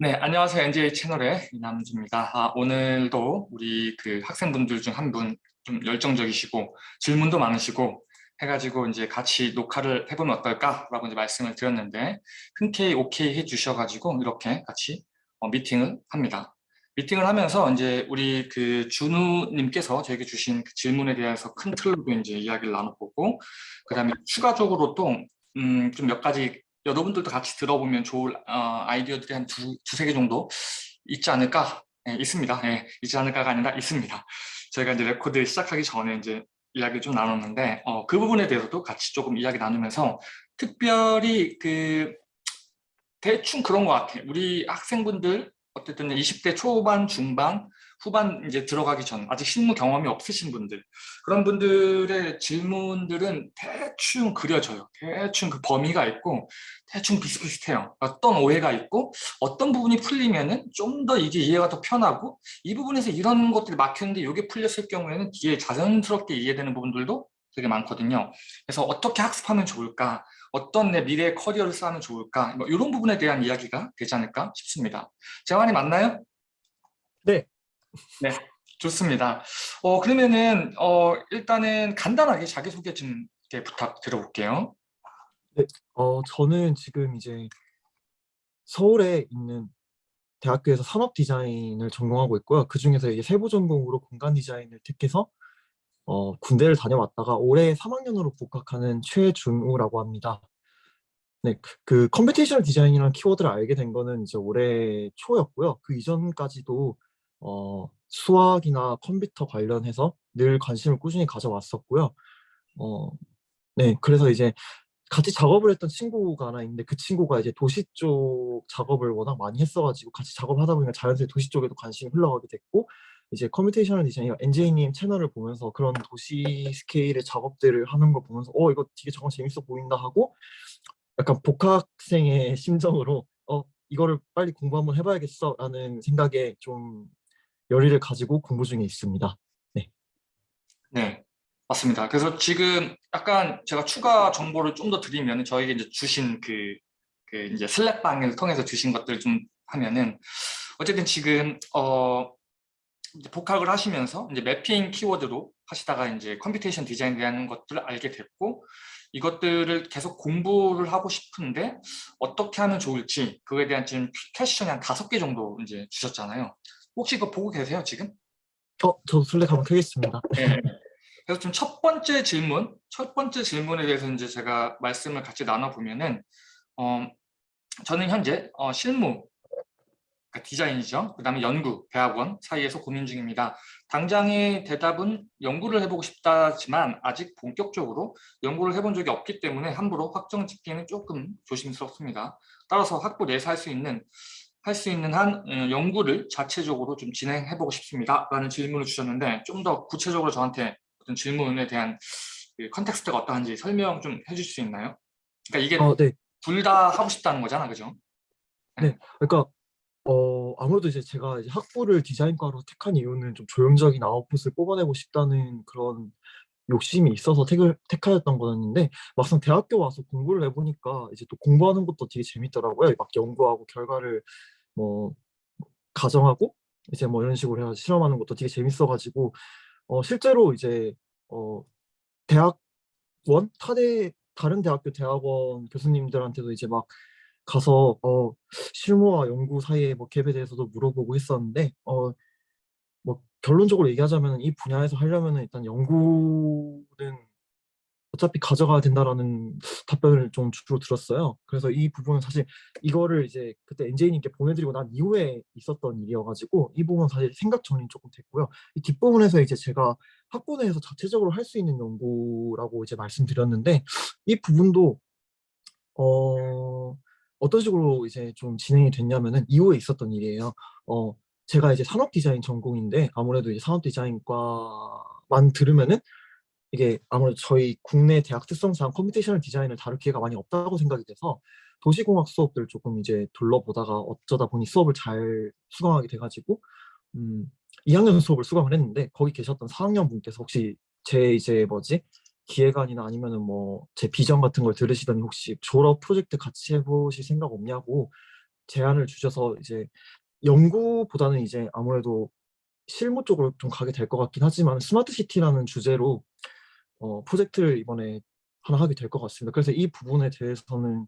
네, 안녕하세요. NJ 채널의 이남주입니다. 아, 오늘도 우리 그 학생분들 중 한 분 좀 열정적이시고 질문도 많으시고 해가지고 이제 같이 녹화를 해보면 어떨까라고 이제 말씀을 드렸는데 흔쾌히 오케이 해주셔가지고 이렇게 같이 어, 미팅을 합니다. 미팅을 하면서 이제 우리 그 준우님께서 저에게 주신 그 질문에 대해서 큰 틀로도 이제 이야기를 나눠보고 그 다음에 추가적으로 또 음, 좀 몇 가지 여러분들도 같이 들어보면 좋을 어, 아이디어들이 한 두, 두세 개 정도 있지 않을까? 네, 있습니다. 네, 있지 않을까가 아니라 있습니다. 저희가 이제 레코드 시작하기 전에 이제 이야기 좀 나눴는데 어, 그 부분에 대해서도 같이 조금 이야기 나누면서 특별히 그 대충 그런 것 같아요. 우리 학생분들 어쨌든 20대 초반, 중반, 후반 이제 들어가기 전 아직 실무 경험이 없으신 분들 그런 분들의 질문들은 대충 그려져요. 대충 그 범위가 있고 대충 비슷비슷해요. 어떤 오해가 있고 어떤 부분이 풀리면은 좀 더 이게 이해가 더 편하고 이 부분에서 이런 것들이 막혔는데 이게 풀렸을 경우에는 뒤에 자연스럽게 이해되는 부분들도 되게 많거든요. 그래서 어떻게 학습하면 좋을까? 어떤 내 미래의 커리어를 쌓으면 좋을까? 뭐 이런 부분에 대한 이야기가 되지 않을까 싶습니다. 제 말이 맞나요? 네. 네, 좋습니다. 어, 그러면은 어, 일단은 간단하게 자기소개 좀 부탁드려볼게요. 네, 어, 저는 지금 이제 서울에 있는 대학교에서 산업 디자인을 전공하고 있고요. 그 중에서 이제 세부 전공으로 공간 디자인을 택해서 어, 군대를 다녀왔다가 올해 3학년으로 복학하는 최준우라고 합니다. 네, 그, 그 computation 디자인이라는 키워드를 알게 된 거는 이제 올해 초였고요. 그 이전까지도 어, 수학이나 컴퓨터 관련해서 늘 관심을 꾸준히 가져왔었고요. 어, 네, 그래서 이제 같이 작업을 했던 친구가 하나 있는데 그 친구가 이제 도시 쪽 작업을 워낙 많이 했어가지고 같이 작업하다 보니까 자연스레 도시 쪽에도 관심이 흘러가게 됐고 이제 computational design, NJ님 채널을 보면서 그런 도시 스케일의 작업들을 하는 걸 보면서 어 이거 되게 정말 재밌어 보인다 하고 약간 복학생의 심정으로 어 이거를 빨리 공부 한번 해봐야겠어 라는 생각에 좀 열의를 가지고 공부 중에 있습니다. 네. 네, 맞습니다. 그래서 지금 약간 제가 추가 정보를 좀 더 드리면 저에게 이제 주신 그, 그 이제 슬랙방을 통해서 주신 것들을 좀 하면은 어쨌든 지금 어 이제 복학을 하시면서 이제 매핑 키워드로 하시다가 이제 computation design에 대한 것들을 알게 됐고 이것들을 계속 공부를 하고 싶은데 어떻게 하면 좋을지 그거에 대한 지금 퀘션이 한 다섯 개 정도 이제 주셨잖아요. 혹시 그거 보고 계세요 지금? 어, 저 슬랙 한번 켜겠습니다. 네. 그래서 좀 첫 번째 질문, 첫 번째 질문에 대해서 이제 제가 말씀을 같이 나눠보면은 어, 저는 현재 어, 실무 그러니까 디자인이죠. 그 다음에 연구, 대학원 사이에서 고민 중입니다. 당장의 대답은 연구를 해보고 싶다지만 아직 본격적으로 연구를 해본 적이 없기 때문에 함부로 확정 짓기는 조금 조심스럽습니다. 따라서 학부 내에서 할 수 있는 할 수 있는 한 어, 연구를 자체적으로 좀 진행해보고 싶습니다. 라는 질문을 주셨는데 좀 더 구체적으로 저한테 어떤 질문에 대한 그 context가 어떠한지 설명 좀 해줄 수 있나요? 그러니까 이게 어, 네. 둘다 하고 싶다는 거잖아, 그죠? 네, 그러니까 어, 아무래도 이제 제가 이제 학부를 디자인과로 택한 이유는 좀 조형적인 아웃풋을 뽑아내고 싶다는 그런 욕심이 있어서 택을, 택하였던 거였는데 막상 대학교 와서 공부를 해보니까 이제 또 공부하는 것도 되게 재밌더라고요. 막 연구하고 결과를 뭐 가정하고 이제 뭐 이런 식으로 해서 실험하는 것도 되게 재밌어가지고 어, 실제로 이제 어, 대학원 타대 다른 대학교 대학원 교수님들한테도 이제 막 가서 어, 실무와 연구 사이의 뭐 갭에 대해서도 물어보고 했었는데 어, 뭐 결론적으로 얘기하자면 이 분야에서 하려면 일단 연구는 어차피 가져가야 된다라는 답변을 좀 주로 들었어요. 그래서 이 부분은 사실 이거를 이제 그때 NJ님께 보내드리고 난 이후에 있었던 일이어가지고 이 부분은 사실 생각 정리 조금 됐고요. 이 뒷부분에서 이제 제가 학부 내에서 자체적으로 할 수 있는 연구라고 이제 말씀드렸는데 이 부분도 어 어떤 식으로 이제 좀 진행이 됐냐면은 이후에 있었던 일이에요. 어, 제가 이제 산업 디자인 전공인데 아무래도 이제 산업 디자인과만 들으면은 이게 아무래도 저희 국내 대학 특성상 computational design을 다룰 기회가 많이 없다고 생각이 돼서 도시공학 수업들 조금 이제 둘러보다가 어쩌다 보니 수업을 잘 수강하게 돼가지고 음, 2학년 수업을 수강을 했는데 거기 계셨던 4학년 분께서 혹시 제 이제 뭐지? 기획안이나 아니면은 뭐 제 비전 같은 걸 들으시더니 혹시 졸업 프로젝트 같이 해보실 생각 없냐고 제안을 주셔서 이제 연구보다는 이제 아무래도 실무 쪽으로 좀 가게 될 것 같긴 하지만 smart city라는 주제로 어, 프로젝트를 이번에 하나 하게 될 것 같습니다. 그래서 이 부분에 대해서는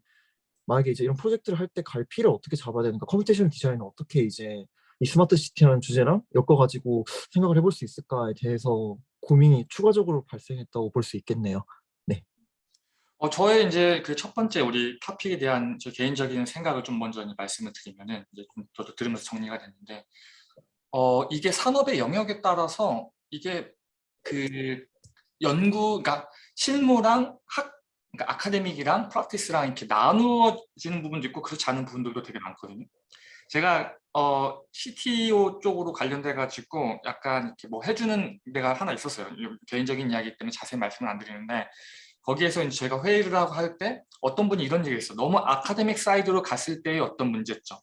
만약에 이제 이런 프로젝트를 할 때 갈피를 어떻게 잡아야 되는가, computation design은 어떻게 이제 이 smart city라는 주제랑 엮어가지고 생각을 해볼 수 있을까에 대해서 고민이 추가적으로 발생했다고 볼 수 있겠네요. 어, 저의 이제 그 첫 번째 우리 토픽에 대한 저 개인적인 생각을 좀 먼저 말씀을 드리면은 이제 좀 저도 들으면서 정리가 됐는데 어, 이게 산업의 영역에 따라서 이게 그 연구, 그러니까 실무랑 학, 그러니까 아카데믹이랑 프랙티스랑 이렇게 나누어지는 부분도 있고 그렇지 않은 부분들도 되게 많거든요. 제가 어, CTO 쪽으로 관련돼 가지고 약간 이렇게 뭐 해주는 데가 하나 있었어요. 개인적인 이야기 때문에 자세히 말씀을 안 드리는데 거기에서 이제 제가 회의를 하고 할 때 어떤 분이 이런 얘기를 했어요. 너무 academic side로 갔을 때의 어떤 문제점.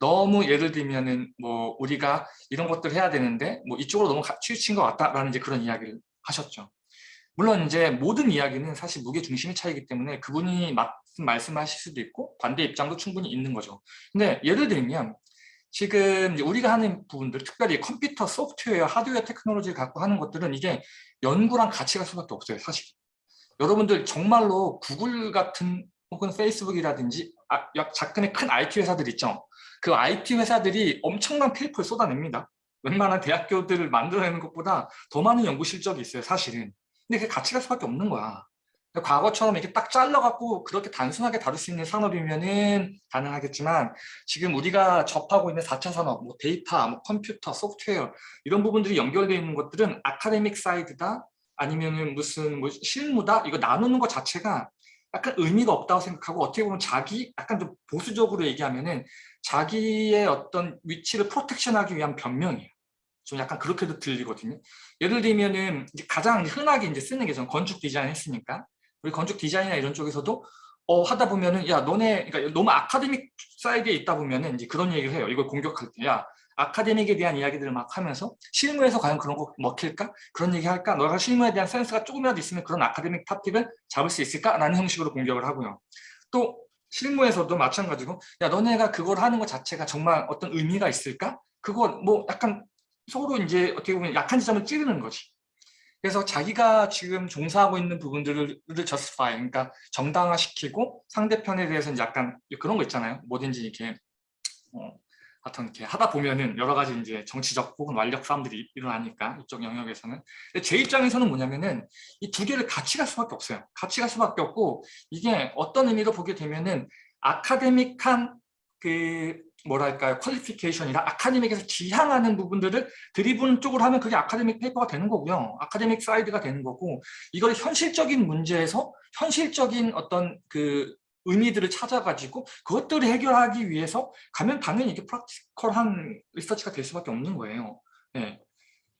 너무 예를 들면은 뭐 우리가 이런 것들 해야 되는데 뭐 이쪽으로 너무 가- 치우친 것 같다라는 이제 그런 이야기를 하셨죠. 물론 이제 모든 이야기는 사실 무게 중심의 차이기 때문에 그분이 맞은 말씀하실 수도 있고 반대 입장도 충분히 있는 거죠. 근데 예를 들면 지금 우리가 하는 부분들, 특별히 컴퓨터, 소프트웨어, 하드웨어 테크놀로지를 갖고 하는 것들은 이게 연구랑 갈 수밖에 없어요, 사실. 여러분들 정말로 구글 같은 혹은 페이스북이라든지 아, 약- 작은의 큰 IT 회사들 있죠. 그 IT 회사들이 엄청난 paper를 쏟아냅니다. 웬만한 대학교들을 만들어내는 것보다 더 많은 연구 실적이 있어요, 사실은. 근데 그게 갈 수밖에 없는 거야. 과거처럼 이렇게 딱 잘라갖고 그렇게 단순하게 다룰 수 있는 산업이면은 가능하겠지만 지금 우리가 접하고 있는 4차 산업, 뭐 데이터, 뭐 컴퓨터, 소프트웨어 이런 부분들이 연결되어 있는 것들은 아카데믹 사이드다 아니면은 무슨 뭐 실무다 이거 나누는 것 자체가 약간 의미가 없다고 생각하고 어떻게 보면 자기 약간 좀 보수적으로 얘기하면은 자기의 어떤 위치를 프로텍션하기 위한 변명이에요. 좀 약간 그렇게도 들리거든요. 예를 들면은 이제 가장 흔하게 이제 쓰는 게 전 건축 디자인 했으니까 우리 건축 디자인이나 이런 쪽에서도 어 하다 보면은 야 너네 그러니까 너무 아카데믹 사이드에 있다 보면은 이제 그런 얘기를 해요. 이걸 공격할 때 야 아카데믹에 대한 이야기들을 막 하면서 실무에서 과연 그런 거 먹힐까? 그런 얘기 할까? 너가 실무에 대한 센스가 조금이라도 있으면 그런 아카데믹 탑픽을 잡을 수 있을까? 라는 형식으로 공격을 하고요. 또 실무에서도 마찬가지고 야 너네가 그걸 하는 것 자체가 정말 어떤 의미가 있을까? 그거 뭐 약간 서로 이제 어떻게 보면 약한 지점을 찌르는 거지. 그래서 자기가 지금 종사하고 있는 부분들을 justify, 그러니까 정당화시키고 상대편에 대해서 이제 약간 그런 거 있잖아요. 뭐든지 이렇게 어, 하여튼 이렇게 하다 보면은 여러 가지 이제 정치적 혹은 완력 싸움들이 일어나니까 이쪽 영역에서는. 근데 제 입장에서는 뭐냐면은 이 두 개를 같이 갈 수밖에 없어요. 같이 갈 수밖에 없고 이게 어떤 의미로 보게 되면은 academic한 그 뭐랄까요 qualification이나 academic에서 지향하는 부분들을 driven 쪽으로 하면 그게 academic paper가 되는 거고요. academic side가 되는 거고 이걸 현실적인 문제에서 현실적인 어떤 그 의미들을 찾아가지고 그것들을 해결하기 위해서 가면 당연히 이게 practical한 research가 될 수밖에 없는 거예요. 네.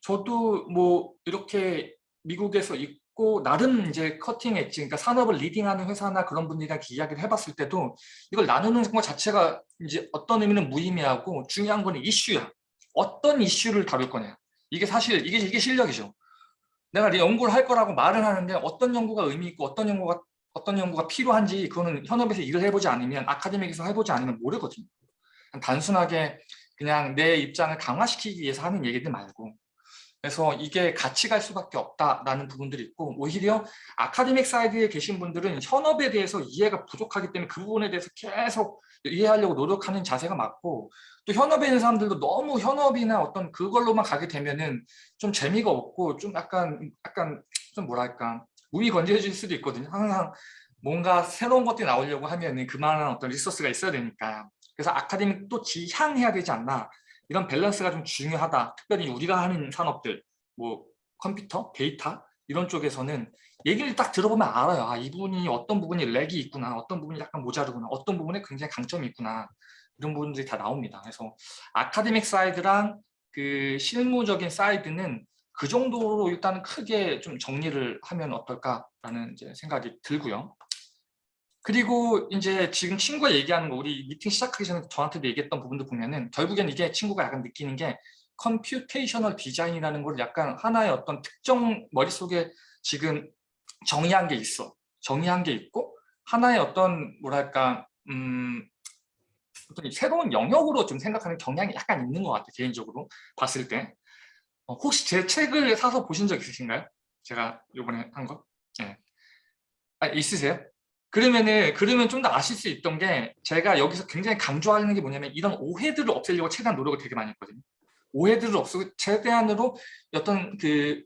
저도 뭐 이렇게 미국에서 있고 나름 이제 cutting edge, 그러니까 산업을 leading하는 회사나 그런 분들이랑 이야기를 해봤을 때도 이걸 나누는 것 자체가 이제 어떤 의미는 무의미하고 중요한 건 이슈야. 어떤 이슈를 다룰 거냐. 이게 사실 이게 이게 실력이죠. 내가 연구를 할 거라고 말을 하는데 어떤 연구가 의미 있고 어떤 연구가 어떤 연구가 필요한지 그거는 현업에서 일을 해보지 않으면 아카데믹에서 해보지 않으면 모르거든요. 단순하게 그냥 내 입장을 강화시키기 위해서 하는 얘기들 말고 그래서 이게 같이 갈 수밖에 없다라는 부분들이 있고 오히려 아카데믹 사이드에 계신 분들은 현업에 대해서 이해가 부족하기 때문에 그 부분에 대해서 계속 이해하려고 노력하는 자세가 맞고 또 현업에 있는 사람들도 너무 현업이나 어떤 그걸로만 가게 되면은 좀 재미가 없고 좀 약간 약간 좀 뭐랄까 무미건조해질 수도 있거든요. 항상 뭔가 새로운 것들이 나오려고 하면은 그만한 어떤 resource가 있어야 되니까 그래서 academic도 지향해야 되지 않나 이런 밸런스가 좀 중요하다. 특별히 우리가 하는 산업들, 뭐 컴퓨터, 데이터 이런 쪽에서는 얘기를 딱 들어보면 알아요. 아, 이분이 어떤 부분이 lack이 있구나, 어떤 부분이 약간 모자르구나, 어떤 부분에 굉장히 강점이 있구나. 이런 부분들이 다 나옵니다. 그래서 academic side랑 그 실무적인 side는 그 정도로 일단은 크게 좀 정리를 하면 어떨까라는 이제 생각이 들고요. 그리고 이제 지금 친구가 얘기하는 거 우리 미팅 시작하기 전에 저한테도 얘기했던 부분도 보면은 결국엔 이게 친구가 약간 느끼는 게 computational design이라는 걸 약간 하나의 어떤 특정 머릿속에 지금 정의한 게 있어. 정의한 게 있고 하나의 어떤 뭐랄까 음 어떤 새로운 영역으로 좀 생각하는 경향이 약간 있는 것 같아요. 개인적으로 봤을 때. 어, 혹시 제 책을 사서 보신 적 있으신가요? 제가 이번에 한 거? 네. 아, 있으세요? 그러면은 그러면 좀 더 아실 수 있던 게 제가 여기서 굉장히 강조하는 게 뭐냐면 이런 오해들을 없애려고 최대한 노력을 되게 많이 했거든요. 오해들을 없애고 최대한으로 어떤 그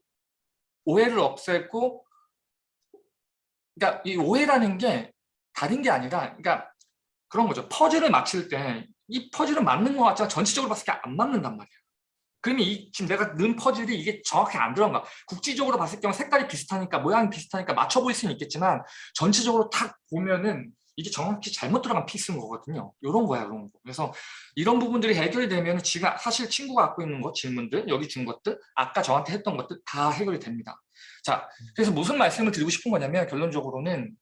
오해를 없애고 그러니까 이 오해라는 게 다른 게 아니라 그러니까 그런 거죠. 퍼즐을 맞출 때이 퍼즐은 맞는 것 같지만 전체적으로 봤을 때 안 맞는단 말이에요. 그러면 이 지금 내가 넣은 퍼즐이 이게 정확히 안 들어간 거야. 국지적으로 봤을 경우 색깔이 비슷하니까 모양이 비슷하니까 맞춰 보일 수는 있겠지만 전체적으로 딱 보면은 이게 정확히 잘못 들어간 piece인 거거든요. 이런 거야, 이런 거. 그래서 이런 부분들이 해결이 되면 지금 사실 친구가 갖고 있는 거 질문들, 여기 준 것들, 아까 저한테 했던 것들 다 해결이 됩니다. 자, 그래서 무슨 말씀을 드리고 싶은 거냐면 결론적으로는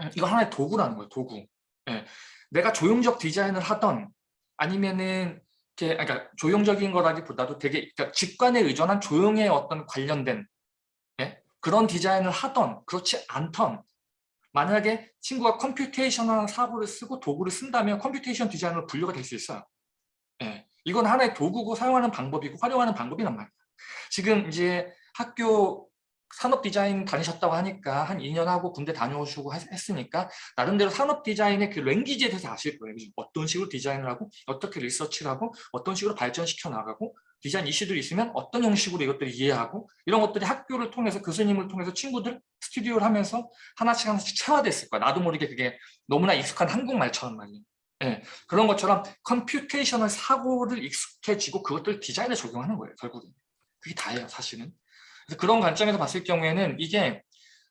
음, 이거 하나의 도구라는 거예요, 도구. 예. 내가 조형적 디자인을 하던 아니면은 이렇게 그러니까 조형적인 거라기보다도 되게 그러니까 직관에 의존한 조형에 어떤 관련된 예? 그런 디자인을 하던 그렇지 않던 만약에 친구가 computational 사고를 쓰고 도구를 쓴다면 computation 디자인으로 분류가 될 수 있어요. 예. 이건 하나의 도구고 사용하는 방법이고 활용하는 방법이란 말이야. 지금 이제 학교 산업 디자인 다니셨다고 하니까 한 2년 하고 군대 다녀오시고 했- 했으니까 나름대로 산업 디자인의 그 랭귀지에 대해서 아실 거예요. 어떤 식으로 디자인을 하고 어떻게 리서치를 하고 어떤 식으로 발전시켜 나가고 디자인 이슈들이 있으면 어떤 형식으로 이것들을 이해하고 이런 것들이 학교를 통해서 교수님을 통해서 친구들 스튜디오를 하면서 하나씩 하나씩 체화됐을 거야. 나도 모르게 그게 너무나 익숙한 한국말처럼 말이에요. 예, 그런 것처럼 computational 사고를 익숙해지고 그것들 디자인에 적용하는 거예요. 결국은. 그게 다예요. 사실은. 그런 관점에서 봤을 경우에는 이게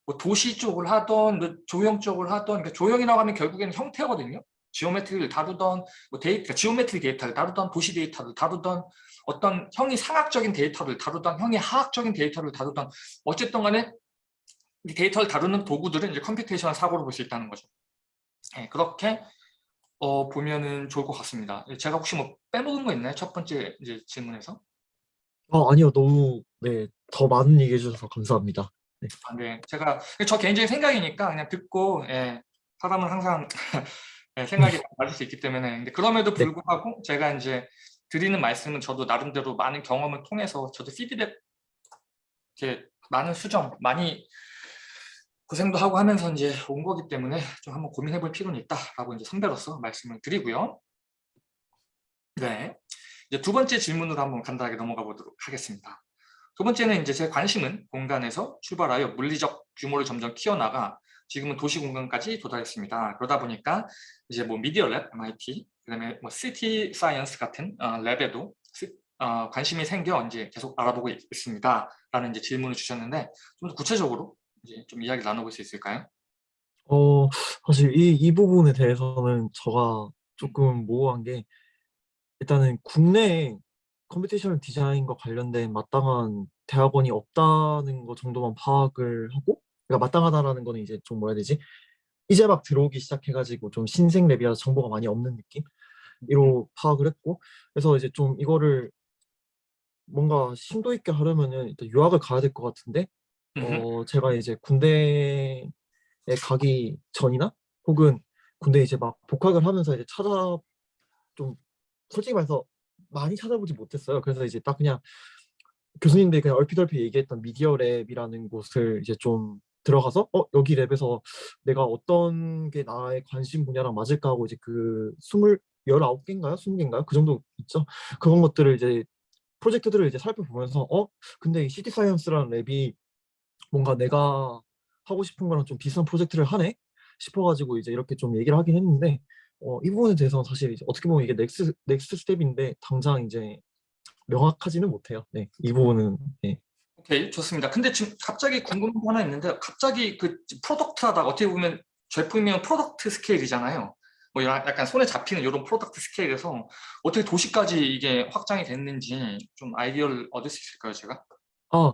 뭐 도시 쪽을 하던 뭐 조형 쪽을 하던 그러니까 조형이라고 하면 결국에는 형태거든요. geometry를 다루던 뭐 데이터, 그러니까 geometry 데이터를 다루던 도시 데이터를 다루던 어떤 형이상학적인 데이터를 다루던 형이하학적인 데이터를 다루던 어쨌든 간에 이 데이터를 다루는 도구들은 이제 computational 사고로 볼 수 있다는 거죠. 예, 그렇게 어, 보면은 좋을 것 같습니다. 제가 혹시 뭐 빼먹은 거 있나요? 첫 번째 이제 질문에서. 아, 아니요. 너무 네, 더 많은 얘기해 주셔서 감사합니다. 아, 네, 제가 저 개인적인 생각이니까 그냥 듣고 예, 사람은 항상 예, 생각이 맞을 수 있기 때문에 근데 그럼에도 네. 불구하고 제가 이제 드리는 말씀은 저도 나름대로 많은 경험을 통해서 저도 피드백 이렇게 많은 수정 많이 고생도 하고 하면서 이제 온 거기 때문에 좀 한번 고민해 볼 필요는 있다라고 이제 선배로서 말씀을 드리고요. 네, 이제 두 번째 질문으로 한번 간단하게 넘어가 보도록 하겠습니다. 두 번째는 이제 제 관심은 공간에서 출발하여 물리적 규모를 점점 키워나가 지금은 도시 공간까지 도달했습니다. 그러다 보니까 이제 뭐 Media Lab, MIT, 그다음에 뭐 City Science 같은 어, lab에도 시- 어, 관심이 생겨 이제 계속 알아보고 있- 있습니다.라는 이제 질문을 주셨는데 좀 더 구체적으로 이제 좀 이야기 나눠볼 수 있을까요? 어, 사실 이, 이 부분에 대해서는 제가 조금 모호한 게 일단은 국내에 computational 디자인과 관련된 마땅한 대학원이 없다는 거 정도만 파악을 하고 그러니까 마땅하다라는 거는 이제 좀 뭐라 해야 되지? 이제 막 들어오기 시작해가지고 좀 신생 lab이라서 정보가 많이 없는 느낌으로 파악을 했고 그래서 이제 좀 이거를 뭔가 심도 있게 하려면은 일단 유학을 가야 될 것 같은데. 어 제가 이제 군대에 가기 전이나 혹은 군대 이제 막 복학을 하면서 이제 찾아 좀 솔직히 말해서 많이 찾아보지 못했어요. 그래서 이제 딱 그냥 교수님들이 그냥 얼핏얼핏 얘기했던 미디어 랩이라는 곳을 이제 좀 들어가서 어 여기 랩에서 내가 어떤 게 나의 관심 분야랑 맞을까 하고 이제 그 스물 열아홉 개인가요? 스무 개인가요? 그 정도 있죠. 그런 것들을 이제 프로젝트들을 이제 살펴보면서 어 근데 이 City Science라는 lab이 뭔가 내가 하고 싶은 거랑 좀 비슷한 프로젝트를 하네 싶어가지고 이제 이렇게 좀 얘기를 하긴 했는데 어, 이 부분에 대해서는 사실 어떻게 보면 이게 nex- next step인데 당장 이제 명확하지는 못해요. 네, 이 부분은 네. 오케이 좋습니다. 근데 지금 갑자기 궁금한 거 하나 있는데 갑자기 그 product하다 어떻게 보면 제품이면 product 스케일이잖아요. 뭐 야- 약간 손에 잡히는 이런 product 스케일에서 어떻게 도시까지 이게 확장이 됐는지 좀 아이디어를 얻을 수 있을까요, 제가? 아,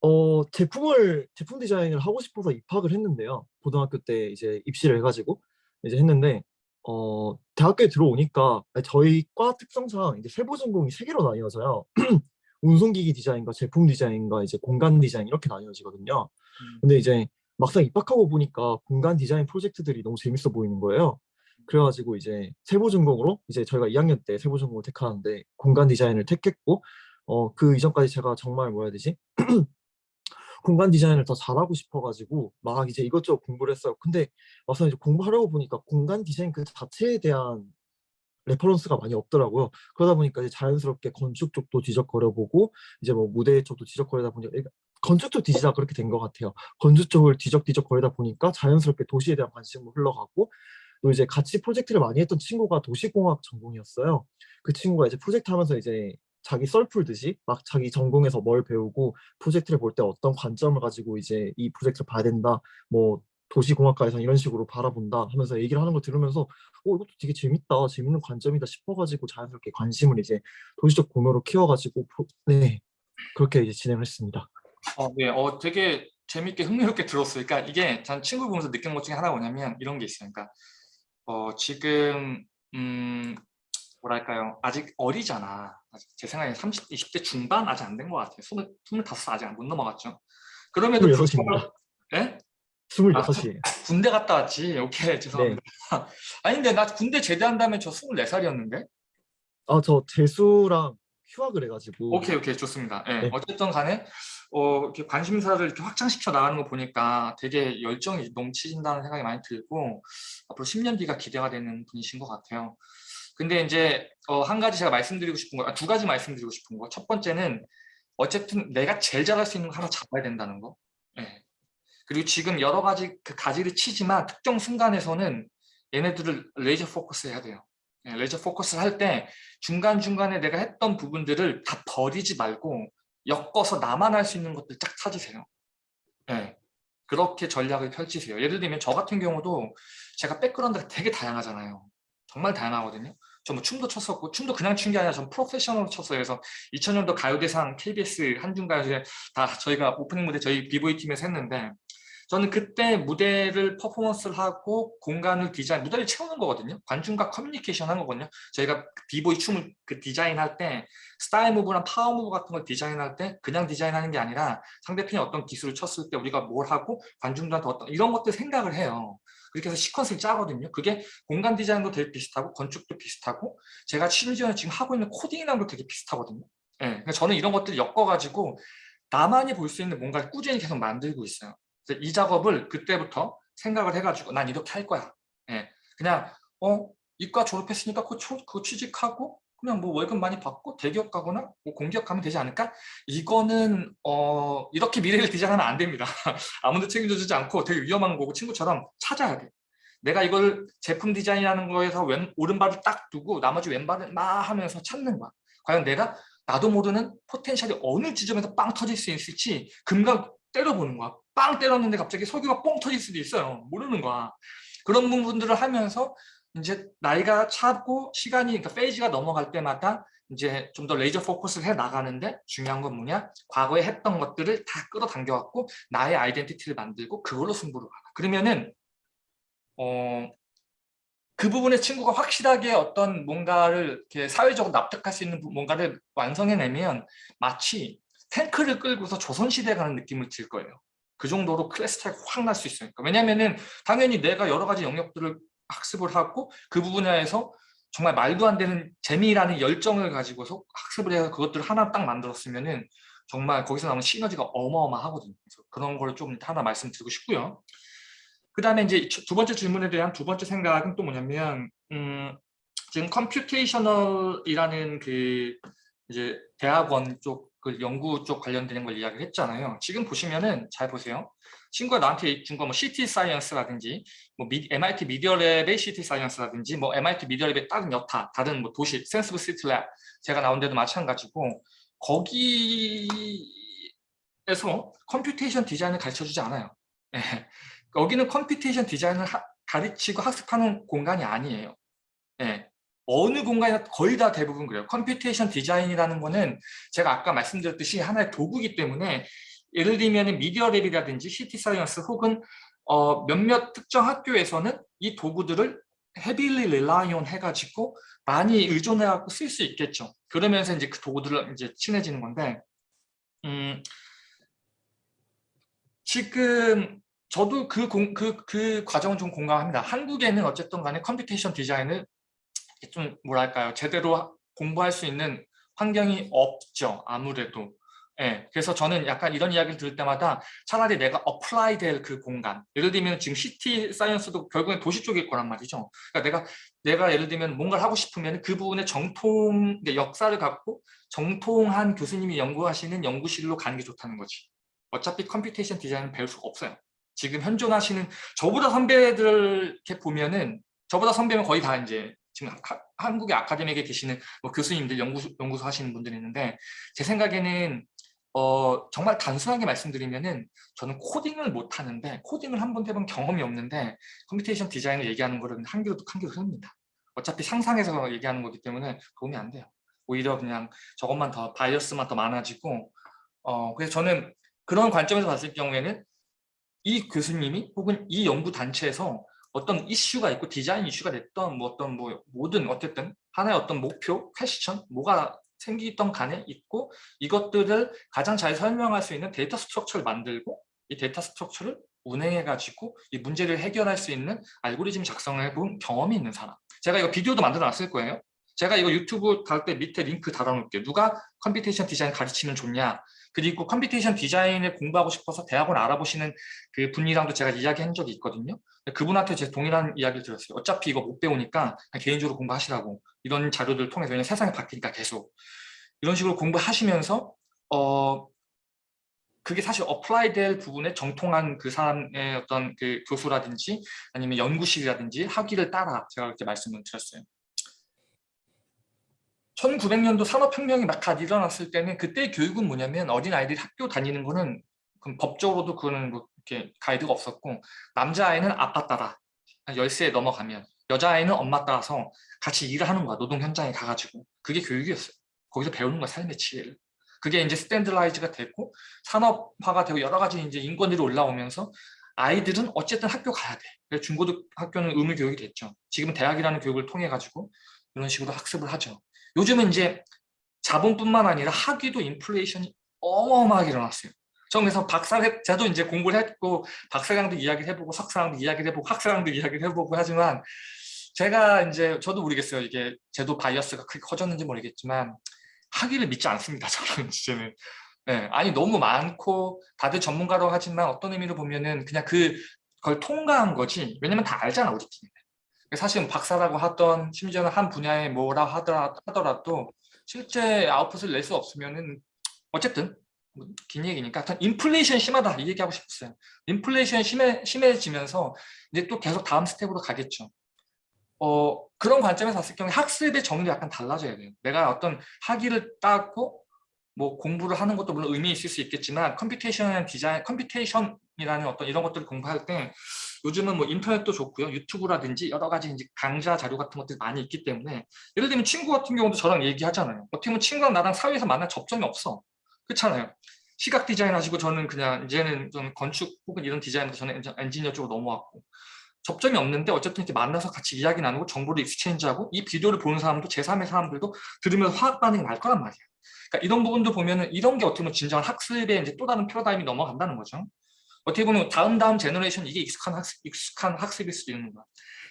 어, 제품을 제품 디자인을 하고 싶어서 입학을 했는데요. 고등학교 때 이제 입시를 해가지고 이제 했는데 어, 대학교에 들어오니까 저희 과 특성상 이제 세부 전공이 세 개로 나뉘어져요. 운송기기 디자인과 제품 디자인과 이제 공간 디자인 이렇게 나뉘어지거든요. 음. 근데 이제 막상 입학하고 보니까 공간 디자인 프로젝트들이 너무 재밌어 보이는 거예요. 그래가지고 이제 세부 전공으로 이제 저희가 2학년 때 세부 전공을 택하는데 공간 디자인을 택했고 어 그 이전까지 제가 정말 뭐라 해야 되지? 공간 디자인을 더 잘하고 싶어가지고 막 이제 이것저것 공부를 했어요. 근데 와서 이제 공부하려고 보니까 공간 디자인 그 자체에 대한 reference가 많이 없더라고요. 그러다 보니까 이제 자연스럽게 건축 쪽도 뒤적거려 보고 이제 뭐 무대 쪽도 뒤적거리다 보니까 그러니까 건축 쪽 뒤지다 그렇게 된 것 같아요. 건축 쪽을 뒤적뒤적 거리다 보니까 자연스럽게 도시에 대한 관심이 흘러가고 또 이제 같이 프로젝트를 많이 했던 친구가 도시공학 전공이었어요. 그 친구가 이제 프로젝트 하면서 이제 자기 썰 풀듯이 막 자기 전공에서 뭘 배우고 프로젝트를 볼 때 어떤 관점을 가지고 이제 이 프로젝트를 봐야 된다. 뭐 도시공학과에서 이런 식으로 바라본다 하면서 얘기를 하는 걸 들으면서 어 이것도 되게 재밌다. 재밌는 관점이다 싶어가지고 자연스럽게 관심을 이제 도시적 공유로 키워가지고 네 그렇게 이제 진행을 했습니다. 어, 네, 어, 되게 재밌게 흥미롭게 들었어요. 그러니까 이게 전 친구 보면서 느낀 것 중에 하나가 뭐냐면 이런 게 있어요. 그러니까 어, 지금 음, 뭐랄까요? 아직 어리잖아. 아직 제 생각에 30, 20대 중반 아직 안 된 것 같아요. 20, 25 아직 못 넘어갔죠. 그럼에도 26입니다. 예? 26이에요. 군대 갔다 왔지. 오케이, 죄송합니다. 아니 근데 나 군대 제대한 다음에 저 24살이었는데? 아저 재수랑 휴학을 해가지고 오케이, 오케이, 좋습니다. 예, 네. 어쨌든 간에 어, 이렇게 관심사를 이렇게 확장시켜 나가는 거 보니까 되게 열정이 넘치신다는 생각이 많이 들고 앞으로 10년 뒤가 기대가 되는 분이신 것 같아요. 근데 이제 어, 한 가지 제가 말씀드리고 싶은 거, 아, 두 가지 말씀드리고 싶은 거. 첫 번째는 어쨌든 내가 제일 잘할 수 있는 거 하나 잡아야 된다는 거. 예. 그리고 지금 여러 가지 그 가지를 치지만 특정 순간에서는 얘네들을 laser focus 해야 돼요. 예, laser focus를 할 때 중간중간에 내가 했던 부분들을 다 버리지 말고 엮어서 나만 할 수 있는 것들 쫙 찾으세요. 예. 그렇게 전략을 펼치세요. 예를 들면 저 같은 경우도 제가 background가 되게 다양하잖아요. 정말 다양하거든요. 저뭐 춤도 췄었고 춤도 그냥 춘 게 아니라 전 프로페셔널로 췄어요. 그래서 2000년도 가요대상 KBS 한중가요제 다 저희가 오프닝 무대 저희 비보이 팀에서 했는데 저는 그때 무대를 퍼포먼스를 하고 공간을 디자인, 무대를 채우는 거거든요. 관중과 커뮤니케이션 하는 거거든요. 저희가 비보이 춤을 그 디자인할 때 style move랑 power move 같은 걸 디자인할 때 그냥 디자인하는 게 아니라 상대편이 어떤 기술을 쳤을 때 우리가 뭘 하고 관중들한테 어떤 이런 것들 생각을 해요. 그렇게 해서 시퀀스를 짜거든요. 그게 공간 디자인도 되게 비슷하고 건축도 비슷하고 제가 심지어 지금 하고 있는 코딩이랑도 되게 비슷하거든요. 예, 그러니까 저는 이런 것들을 엮어가지고 나만이 볼 수 있는 뭔가를 꾸준히 계속 만들고 있어요. 이 작업을 그때부터 생각을 해가지고 난 이렇게 할 거야. 예, 그냥 어 이과 졸업했으니까 그거 취직하고 그냥 뭐 월급 많이 받고 대기업 가거나 뭐 공기업 가면 되지 않을까? 이거는 어 이렇게 미래를 디자인하면 안 됩니다. 아무도 책임져 주지 않고 되게 위험한 거고 친구처럼 찾아야 돼. 내가 이걸 제품 디자인하는 거에서 왼 오른발을 딱 두고 나머지 왼발을 막 하면서 찾는 거야. 과연 내가 나도 모르는 potential이 어느 지점에서 빵 터질 수 있을지 금각 때려보는 거야. 빵 때렸는데 갑자기 석유가 뻥 터질 수도 있어요. 모르는 거야. 그런 부분들을 하면서 이제 나이가 차고 시간이 그러니까 페이지가 넘어갈 때마다 이제 좀 더 laser focus를 해 나가는데 중요한 건 뭐냐? 과거에 했던 것들을 다 끌어당겨 갖고 나의 identity를 만들고 그걸로 승부를 가라. 그러면은 어, 그 부분에 친구가 확실하게 어떤 뭔가를 이렇게 사회적으로 납득할 수 있는 부- 뭔가를 완성해내면 마치 탱크를 끌고서 조선시대에 가는 느낌을 들 거예요. 그 정도로 클래스 차이가 확 날 수 있으니까. 왜냐면은 당연히 내가 여러 가지 영역들을 학습을 하고 그 부분에서 정말 말도 안 되는 재미라는 열정을 가지고서 학습을 해서 그것들을 하나 딱 만들었으면은 정말 거기서 나오는 시너지가 어마어마하거든요. 그래서 그런 걸 좀 하나 말씀드리고 싶고요. 그 다음에 이제 두 번째 질문에 대한 두 번째 생각은 또 뭐냐면 음, 지금 computational이라는 그 이제 대학원 쪽 그 연구 쪽 관련되는 걸 이야기를 했잖아요. 지금 보시면은 잘 보세요. 친구가 나한테 준 거 뭐 CT 사이언스라든지 뭐 미, MIT 미디어랩의 CT 사이언스라든지 뭐 MIT 미디어랩의 다른 여타 다른 뭐 도시 Senseable City Lab 제가 나온 데도 마찬가지고 거기에서 computation 디자인을 가르쳐 주지 않아요. 예. 여기는 computation 디자인을 하- 가르치고 학습하는 공간이 아니에요. 예. 어느 공간이나 거의 다 대부분 그래요. computation 디자인이라는 거는 제가 아까 말씀드렸듯이 하나의 도구이기 때문에 예를 들면 Media Lab이라든지 City Science 혹은 어, 몇몇 특정 학교에서는 이 도구들을 heavily rely on 해가지고 많이 의존해갖고 쓸 수 있겠죠. 그러면서 이제 그 도구들을 이제 친해지는 건데, 음, 지금 저도 그, 공, 그, 그 과정은 좀 공감합니다. 한국에는 어쨌든 간에 computation 디자인을 좀 뭐랄까요? 제대로 하- 공부할 수 있는 환경이 없죠 아무래도. 예, 그래서 저는 약간 이런 이야기를 들을 때마다 차라리 내가 apply 될 그 공간. 예를 들면 지금 City Science도 결국엔 도시 쪽일 거란 말이죠. 그러니까 내가 내가 예를 들면 뭔가를 하고 싶으면 그 부분의 정통 역사를 갖고 정통한 교수님이 연구하시는 연구실로 가는 게 좋다는 거지. 어차피 computation 디자인은 배울 수가 없어요. 지금 현존하시는 저보다 선배들 이렇게 보면은 저보다 선배면 거의 다 이제 지금 하- 한국의 아카데미에 계시는 뭐 교수님들 연구소, 연구소 하시는 분들이 있는데 제 생각에는 어, 정말 단순하게 말씀드리면은 저는 코딩을 못 하는데 코딩을 한 번도 해본 경험이 없는데 computation 디자인을 얘기하는 거는 한 귀로 한 귀로 흘립니다. 어차피 상상해서 얘기하는 거기 때문에 도움이 안 돼요. 오히려 그냥 저것만 더 bias만 더 많아지고 어, 그래서 저는 그런 관점에서 봤을 경우에는 이 교수님이 혹은 이 연구 단체에서 어떤 이슈가 있고 디자인 이슈가 됐던 뭐 어떤 뭐 모든 어쨌든 하나의 어떤 목표, question 뭐가 생기던 간에 있고 이것들을 가장 잘 설명할 수 있는 데이터 structure를 만들고 이 데이터 structure를 운행해 가지고 이 문제를 해결할 수 있는 알고리즘 작성해 본 경험이 있는 사람. 제가 이거 비디오도 만들어 놨을 거예요. 제가 이거 유튜브 달 때 밑에 링크 달아 놓을게요. 누가 computation 디자인 가르치면 좋냐? 그리고 computation 디자인을 공부하고 싶어서 대학원 알아보시는 그 분이랑도 제가 이야기한 적이 있거든요 그분한테 제 동일한 이야기를 들었어요 어차피 이거 못 배우니까 그냥 개인적으로 공부하시라고 이런 자료들을 통해서 왜냐면 세상이 바뀌니까 계속 이런 식으로 공부하시면서 어 그게 사실 apply 될 부분에 정통한 그 사람의 어떤 그 교수라든지 아니면 연구실이라든지 학위를 따라 제가 그렇게 말씀을 드렸어요. 1900년도 산업혁명이 막갓 일어났을 때는 그때 교육은 뭐냐면 어린아이들이 학교 다니는 거는 그럼 법적으로도 그거는 뭐 이렇게 가이드가 없었고 남자아이는 아빠 따라 한 10세 넘어가면 여자아이는 엄마 따라서 같이 일을 하는 거야 노동 현장에 가가지고. 그게 교육이었어요. 거기서 배우는 거야 삶의 지혜를. 그게 이제 스탠드라이즈가 되고 산업화가 되고 여러 가지 이제 인권들이 올라오면서 아이들은 어쨌든 학교 가야 돼. 그래서 중고등 학교는 의무 교육이 됐죠. 지금은 대학이라는 교육을 통해 가지고 이런 식으로 학습을 하죠. 요즘은 이제 자본뿐만 아니라 학위도 인플레이션이 어마어마하게 일어났어요. 그래서 박사를 저도 이제 공부를 했고 박사랑도 이야기를 해보고 석사랑도 이야기를 해보고 학사랑도 이야기를 해보고 하지만 제가 이제 저도 모르겠어요. 이게 저도 bias가 크게 커졌는지 모르겠지만 학위를 믿지 않습니다. 저는 이제는. 네, 아니 너무 많고 다들 전문가라고 하지만 어떤 의미로 보면은 그냥 그 그걸 통과한 거지. 왜냐면 다 알잖아 우리 팀. 사실 박사라고 하던 심지어는 한 분야에 뭐라 하더라, 하더라도 실제 아웃풋을 낼 수 없으면은 어쨌든 뭐 긴 얘기니까 하여튼 인플레이션 심하다 이 얘기하고 싶었어요. 인플레이션 심해, 심해지면서 이제 또 계속 다음 스텝으로 가겠죠. 어, 그런 관점에서 봤을 경우에 학습의 정의도 약간 달라져야 돼요. 내가 어떤 학위를 따고 뭐 공부를 하는 것도 물론 의미 있을 수 있겠지만 computation 디자인, computation이라는 어떤 이런 것들을 공부할 때 요즘은 뭐 인터넷도 좋고요. 유튜브라든지 여러 가지 이제 강좌 자료 같은 것들이 많이 있기 때문에 예를 들면 친구 같은 경우도 저랑 얘기하잖아요. 어떻게 보면 친구랑 나랑 사회에서 만날 접점이 없어. 그렇잖아요. 시각 디자인 하시고 저는 그냥 이제는 좀 건축 혹은 이런 디자인도 저는 엔지- 엔지니어 쪽으로 넘어왔고 접점이 없는데 어쨌든 이렇게 만나서 같이 이야기 나누고 정보를 exchange하고 이 비디오를 보는 사람도 제3의 사람들도 들으면서 화학 반응이 날 거란 말이야. 그러니까 이런 부분도 보면은 이런 게 어떻게 보면 진정한 학습의 이제 또 다른 패러다임이 넘어간다는 거죠. 어떻게 보면 다음 다음 generation 이게 익숙한 학습, 익숙한 학습일 수도 있는 거야.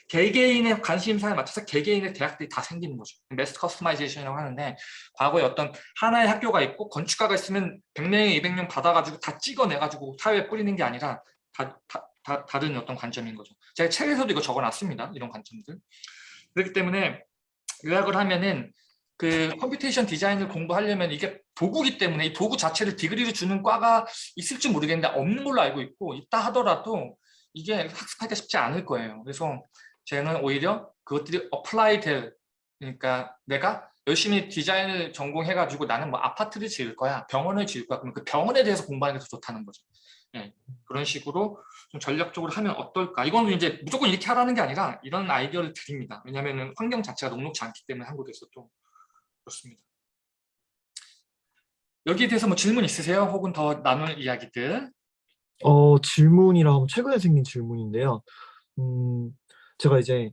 개개인의 관심사에 맞춰서 개개인의 대학들이 다 생기는 거죠. mass customization이라고 하는데 과거에 어떤 하나의 학교가 있고 건축가가 있으면 100명, 200명 받아가지고 다 찍어내가지고 사회에 뿌리는 게 아니라 다, 다, 다, 다른 어떤 관점인 거죠. 제가 책에서도 이거 적어놨습니다. 이런 관점들. 그렇기 때문에 요약을 하면은 그 computation 디자인을 공부하려면 이게 도구기 때문에 이 도구 자체를 degree를 주는 과가 있을지 모르겠는데 없는 걸로 알고 있고 있다 하더라도 이게 학습하기가 쉽지 않을 거예요. 그래서 저는 오히려 그것들이 apply 될 그러니까 내가 열심히 디자인을 전공해가지고 나는 뭐 아파트를 지을 거야 병원을 지을 거야 그러면 그 병원에 대해서 공부하는 게 더 좋다는 거죠. 예, 그런 식으로 좀 전략적으로 하면 어떨까 이거는 이제 무조건 이렇게 하라는 게 아니라 이런 아이디어를 드립니다. 왜냐하면 환경 자체가 녹록지 않기 때문에 한국에서도 그렇습니다. 여기에 대해서 뭐 질문 있으세요? 혹은 더 나눌 이야기들? 어, 질문이라 하면 최근에 생긴 질문인데요. 음, 제가 이제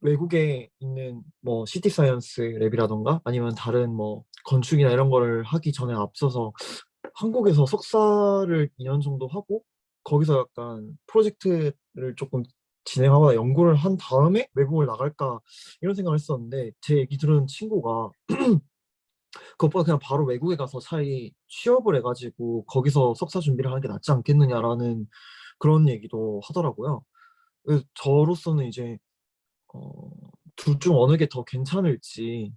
외국에 있는 뭐 City Science Lab이라던가 아니면 다른 뭐 건축이나 이런 거를 하기 전에 앞서서 한국에서 석사를 2년 정도 하고 거기서 약간 프로젝트를 조금 진행하거나 연구를 한 다음에 외국을 나갈까 이런 생각을 했었는데 제 얘기 들은 친구가 그것보다 그냥 바로 외국에 가서 차라리 취업을 해가지고 거기서 석사 준비를 하는 게 낫지 않겠느냐라는 그런 얘기도 하더라고요. 저로서는 이제 어, 둘 중 어느 게 더 괜찮을지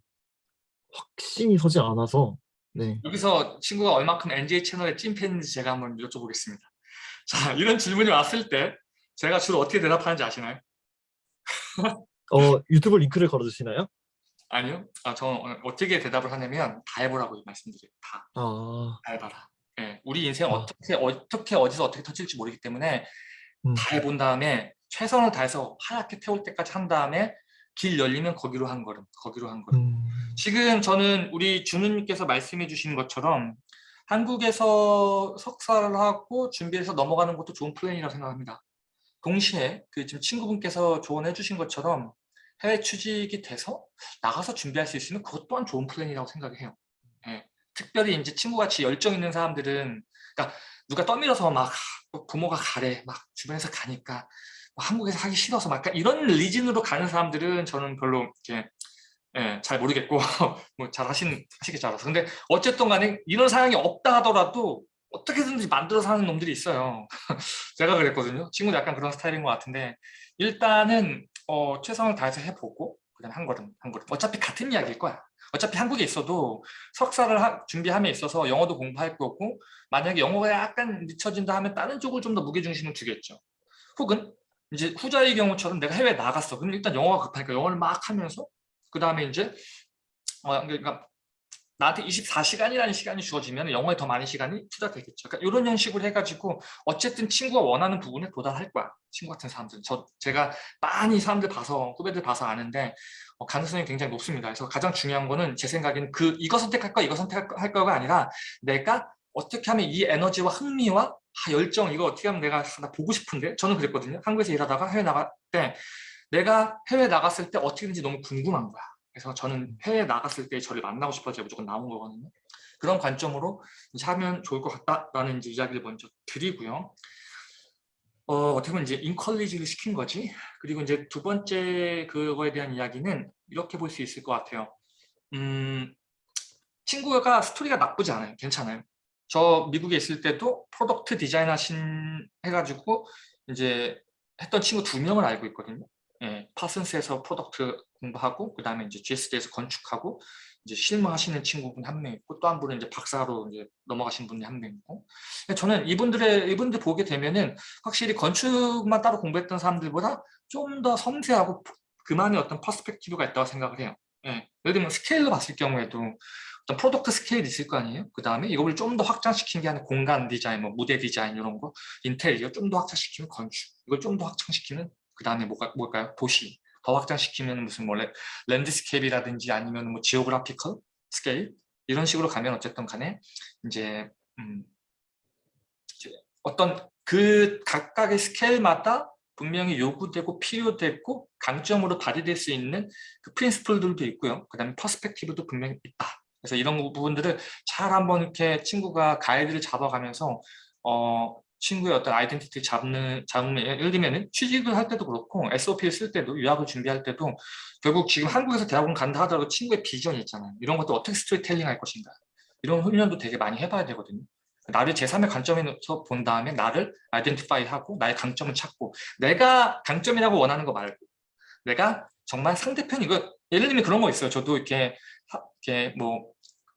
확신이 서지 않아서 네. 여기서 친구가 얼마큼 NJ 채널의 찐팬인지 제가 한번 여쭤보겠습니다. 자, 이런 질문이 왔을 때 제가 주로 어떻게 대답하는지 아시나요? 어, 유튜브 링크를 걸어주시나요? 아니요. 아, 저 어떻게 대답을 하냐면 다 해보라고 말씀드려요. 다. 아, 다 해봐라. 예, 우리 인생 아. 어떻게 어떻게 어디서 어떻게 터질지 모르기 때문에 음. 다 해본 다음에 최선을 다해서 하얗게 태울 때까지 한 다음에 길 열리면 거기로 한 걸음, 거기로 한 걸음. 음, 지금 저는 우리 준우님께서 말씀해 주신 것처럼 한국에서 석사를 하고 준비해서 넘어가는 것도 좋은 플랜이라고 생각합니다. 동시에 그 지금 친구분께서 조언해 주신 것처럼 해외 취직이 돼서 나가서 준비할 수 있으면 그것 또한 좋은 플랜이라고 생각해요. 예. 특별히 이제 친구같이 열정 있는 사람들은 그러니까 누가 떠밀어서 막 부모가 가래 막 주변에서 가니까 뭐 한국에서 하기 싫어서 막 이런 리진으로 가는 사람들은 저는 별로 이렇게 예, 잘 모르겠고 뭐 잘 하신 하시겠지 알아서. 근데 어쨌든 간에 이런 상황이 없다 하더라도 어떻게든지 만들어서 하는 놈들이 있어요. 제가 그랬거든요. 친구도 약간 그런 스타일인 것 같은데 일단은 어, 최선을 다해서 해보고 그다음 한 걸음 한 걸음. 어차피 같은 이야기일 거야. 어차피 한국에 있어도 석사를 하- 준비함에 있어서 영어도 공부할 거고 만약에 영어가 약간 늦춰진다 하면 다른 쪽을 좀 더 무게중심을 두겠죠. 혹은 이제 후자의 경우처럼 내가 해외 나갔어 그럼 일단 영어가 급하니까 영어를 막 하면서 그 다음에 이제 어, 그러니까 나한테 24시간이라는 시간이 주어지면 영어에 더 많은 시간이 투자되겠죠. 그러니까 이런 형식으로 해가지고 어쨌든 친구가 원하는 부분에 도달할 거야. 친구 같은 사람들은. 저 제가 많이 사람들 봐서 후배들 봐서 아는데 어, 가능성이 굉장히 높습니다. 그래서 가장 중요한 거는 제 생각에는 그 이거 선택할 거 이거 선택할 거가 아니라 내가 어떻게 하면 이 에너지와 흥미와 아, 열정 이거 어떻게 하면 내가 나 보고 싶은데 저는 그랬거든요. 한국에서 일하다가 해외 나갈 때 내가 해외 나갔을 때 어떻게 되는지 너무 궁금한 거야. 그래서 저는 해외 나갔을 때 저를 만나고 싶어서 무조건 나온 거거든요. 그런 관점으로 하면 좋을 것 같다라는 이제 이야기를 먼저 드리고요. 어, 어떻게 보면 이제 인컬리지를 시킨 거지. 그리고 이제 두 번째 그거에 대한 이야기는 이렇게 볼 수 있을 것 같아요. 음, 친구가 스토리가 나쁘지 않아요. 괜찮아요. 저 미국에 있을 때도 product design 하신 해가지고 이제 했던 친구 두 명을 알고 있거든요. 예, 파슨스에서 product 공부하고 그 다음에 이제 GSD에서 건축하고 이제 실무하시는 친구분 한 명 있고 또 한 분은 이제 박사로 이제 넘어가신 분이 한 명 있고 저는 이분들의 이분들 보게 되면은 확실히 건축만 따로 공부했던 사람들보다 좀 더 섬세하고 그만의 어떤 perspective가 있다고 생각을 해요. 예, 예를 들면 스케일로 봤을 경우에도 어떤 product scale이 있을 거 아니에요? 그 다음에 이걸 좀 더 확장시킨 게 아니라 공간 디자인, 뭐 무대 디자인 이런 거, 인테리어 좀 더 확장시키면 건축, 이걸 좀 더 확장시키는 그 다음에 뭐가 뭘까요? 도시 더 확장시키면 무슨 뭐 land- landscape라든지 아니면 뭐 geographical scale 이런 식으로 가면 어쨌든 간에 이제 음, 어떤 그 각각의 스케일마다 분명히 요구되고 필요되고 강점으로 발휘될 수 있는 그 principle들도 있고요. 그 다음에 perspective도 분명히 있다. 그래서 이런 부분들을 잘 한번 이렇게 친구가 가이드를 잡아가면서 어, 친구의 어떤 아이덴티티 잡는 잡으면 예를 들면 취직을 할 때도 그렇고 SOP를 쓸 때도 유학을 준비할 때도 결국 지금 한국에서 대학원 간다 하더라도 친구의 비전이 있잖아요. 이런 것도 어떻게 스토리텔링 할 것인가. 이런 훈련도 되게 많이 해봐야 되거든요. 나를 제3의 관점에서 본 다음에 나를 아이덴티파이 하고 나의 강점을 찾고 내가 강점이라고 원하는 거 말고 내가 정말 상대편 이거 예를 들면 그런 거 있어요. 저도 이렇게 하- 이렇게 뭐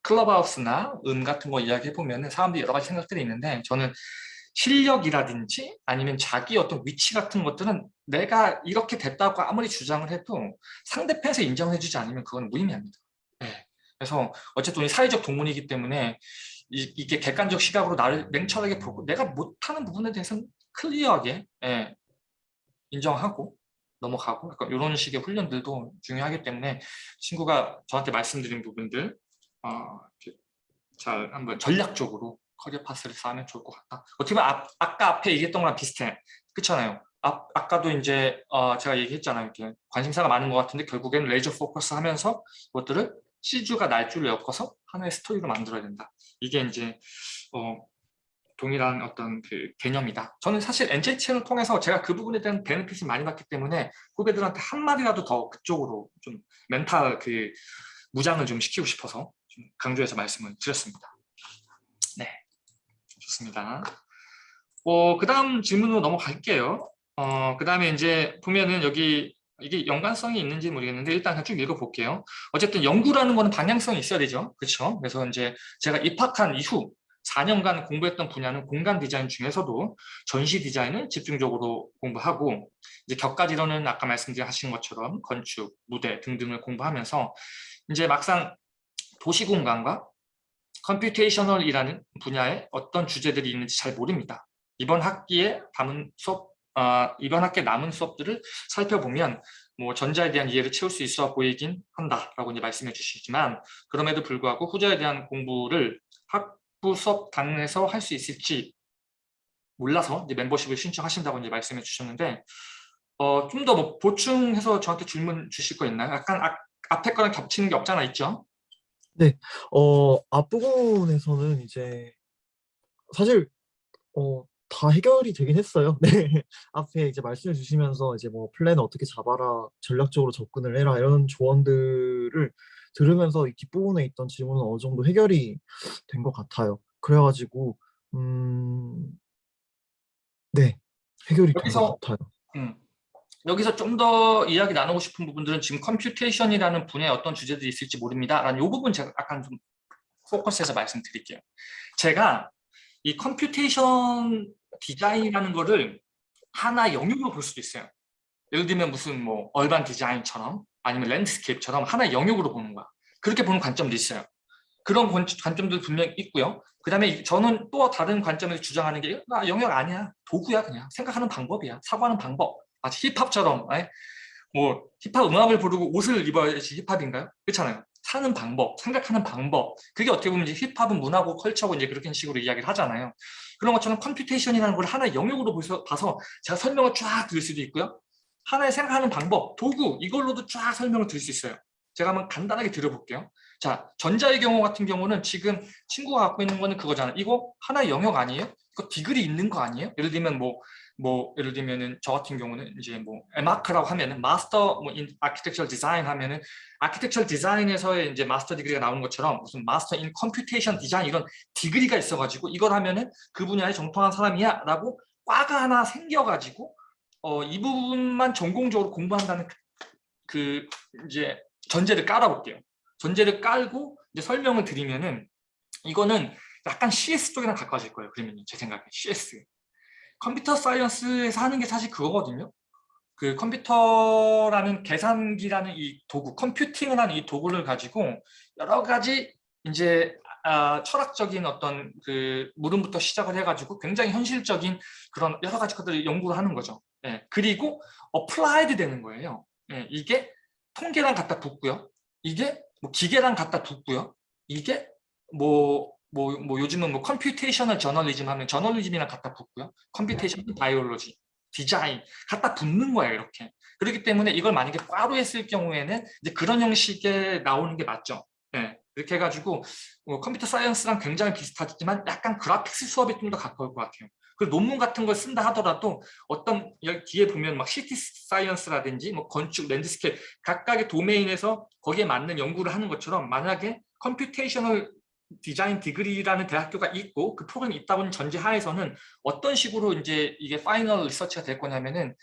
클럽하우스나 음 같은 거 이야기해 보면은 사람들이 여러 가지 생각들이 있는데 저는 실력이라든지 아니면 자기 어떤 위치 같은 것들은 내가 이렇게 됐다고 아무리 주장을 해도 상대편에서 인정해 주지 않으면 그건 무의미합니다. 네. 그래서 어쨌든 사회적 동물이기 때문에 이, 이게 객관적 시각으로 나를 냉철하게 보고 내가 못하는 부분에 대해서는 clear하게 예, 인정하고 넘어가고 약간 이런 식의 훈련들도 중요하기 때문에 친구가 저한테 말씀드린 부분들 어, 잘 한번 전략적으로 career path를 쌓으면 좋을 것 같다. 어떻게 보면 앞, 아까 앞에 얘기했던 거랑 비슷해. 그렇잖아요. 아, 아까도 이제 어, 제가 얘기했잖아요. 이렇게 관심사가 많은 것 같은데 결국에는 laser focus 하면서 그것들을 시주가 날줄을 엮어서 하나의 스토리로 만들어야 된다. 이게 이제 어, 동일한 어떤 그 개념이다. 저는 사실 NJ체를 통해서 제가 그 부분에 대한 베네핏을 많이 받기 때문에 후배들한테 한 마디라도 더 그쪽으로 좀 멘탈 그 무장을 좀 시키고 싶어서 좀 강조해서 말씀을 드렸습니다. 네, 좋습니다. 어, 그 다음 질문으로 넘어갈게요. 어, 그 다음에 이제 보면은 여기 이게 연관성이 있는지 모르겠는데 일단 쭉 읽어볼게요. 어쨌든 연구라는 거는 방향성이 있어야 되죠. 그렇죠? 그래서 이제 제가 입학한 이후 4년간 공부했던 분야는 공간 디자인 중에서도 전시 디자인을 집중적으로 공부하고 이제 곁가지로는 아까 말씀하신 것처럼 건축, 무대 등등을 공부하면서 이제 막상 도시공간과 computational이라는 분야에 어떤 주제들이 있는지 잘 모릅니다. 이번 학기에 담은 수업, 어, 이번 학기에 남은 수업들을 살펴보면 뭐 전자에 대한 이해를 채울 수 있어 보이긴 한다라고 이제 말씀해 주시지만 그럼에도 불구하고 후자에 대한 공부를 학부 수업 당에서 할 수 있을지 몰라서 이제 멤버십을 신청하신다고 이제 말씀해 주셨는데 어, 좀 더 뭐 보충해서 저한테 질문 주실 거 있나요? 약간 아, 앞에 거랑 겹치는 게 없잖아 있죠? 어, 앞부분에서는 이제 사실 어, 다 해결이 되긴 했어요. 네. 앞에 이제 말씀해 주시면서 이제 뭐 플랜 어떻게 잡아라, 전략적으로 접근을 해라 이런 조언들을 들으면서 이 뒷부분에 있던 질문은 어느 정도 해결이 된 것 같아요. 그래가지고 음, 네, 해결이 된 것 같아요. 음. 여기서 좀 더 이야기 나누고 싶은 부분들은 지금 computation이라는 분야에 어떤 주제들이 있을지 모릅니다. 라는 이 부분 제가 약간 좀 포커스해서 말씀드릴게요. 제가 이 computation design이라는 거를 하나 영역으로 볼 수도 있어요. 예를 들면 무슨 뭐 urban design처럼 아니면 landscape처럼 하나 영역으로 보는 거야. 그렇게 보는 관점도 있어요. 그런 관- 관점도 분명히 있고요. 그 다음에 저는 또 다른 관점에서 주장하는 게 아, 영역 아니야. 도구야 그냥. 생각하는 방법이야. 사고하는 방법. 마치 힙합처럼 에? 뭐 힙합 음악을 부르고 옷을 입어야지 힙합인가요? 그렇잖아요. 사는 방법, 생각하는 방법. 그게 어떻게 보면 이제 힙합은 문화고 culture고 이제 그렇게 식으로 이야기를 하잖아요. 그런 것처럼 computation이라는 걸 하나의 영역으로 봐서 제가 설명을 쫙 드릴 수도 있고요. 하나의 생각하는 방법, 도구 이걸로도 쫙 설명을 드릴 수 있어요. 제가 한번 간단하게 드려볼게요. 자, 전자의 경우 같은 경우는 지금 친구가 갖고 있는 거는 그거잖아요. 이거 하나의 영역 아니에요? 이거 degree 있는 거 아니에요? 예를 들면 뭐, 뭐 예를 들면은 저 같은 경우는 이제 뭐 M.Arch라고 하면은 마스터 뭐 in architectural design 하면은 architectural design에서의 이제 master degree가 나오는 것처럼 무슨 master in computation design 이런 디그리가 있어가지고 이걸 하면은 그 분야에 정통한 사람이야라고 과가 하나 생겨가지고 어, 이 부분만 전공적으로 공부한다는 그, 그 이제 전제를 깔아볼게요. 전제를 깔고 이제 설명을 드리면은 이거는 약간 CS 쪽이랑 가까워질 거예요. 그러면 제 생각에 CS. 컴퓨터 사이언스에서 하는 게 사실 그거거든요. 그 컴퓨터라는 계산기라는 이 도구, 컴퓨팅을 하는 이 도구를 가지고 여러 가지 이제 아, 철학적인 어떤 그 물음부터 시작을 해가지고 굉장히 현실적인 그런 여러 가지 것들을 연구를 하는 거죠. 예, 그리고 applied 되는 거예요. 예, 이게 통계랑 갖다 붙고요. 이게 뭐 기계랑 갖다 붙고요. 이게 뭐, 뭐, 뭐 요즘은 뭐 computational journalism 하면 저널리즘이랑 갖다 붙고요. computation biology, design 갖다 붙는 거예요. 이렇게. 그렇기 때문에 이걸 만약에 과로 했을 경우에는 이제 그런 형식에 나오는 게 맞죠. 예, 이렇게 해가지고 어, computer science랑 굉장히 비슷하지만 약간 graphics 수업이 좀더 가까울 것 같아요. 그 논문 같은 걸 쓴다 하더라도 어떤 뒤에 보면 막 city science라든지 뭐 건축, landscape 각각의 도메인에서 거기에 맞는 연구를 하는 것처럼 만약에 computational design degree라는 대학교가 있고 그 프로그램이 있다고는 전제하에서는 어떤 식으로 이제 이게 final research가 될 거냐면은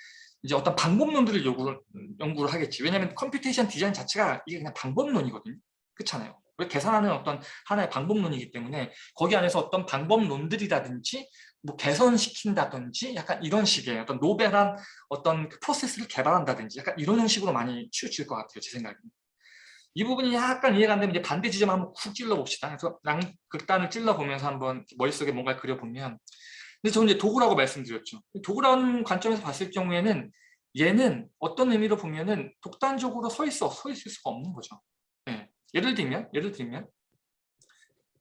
이제 어떤 방법론들을 연구를, 연구를 하겠지. 왜냐하면 computation design 자체가 이게 그냥 방법론이거든요. 그렇잖아요. 왜 계산하는 어떤 하나의 방법론이기 때문에 거기 안에서 어떤 방법론들이라든지 뭐 개선시킨다든지 약간 이런 식의 어떤 novel한 어떤 그 프로세스를 개발한다든지 약간 이런 형식으로 많이 치우칠 것 같아요. 제 생각에는. 이 부분이 약간 이해가 안 되면 이제 반대 지점 한번 쿡 찔러 봅시다. 그래서 양 극단을 찔러 보면서 한번 머릿속에 뭔가 그려 보면 근데 저는 이제 도구라고 말씀드렸죠. 도구라는 관점에서 봤을 경우에는 얘는 어떤 의미로 보면은 독단적으로 서 있어 서 있을 수가 없는 거죠. 예. 예를 들면 예를 들면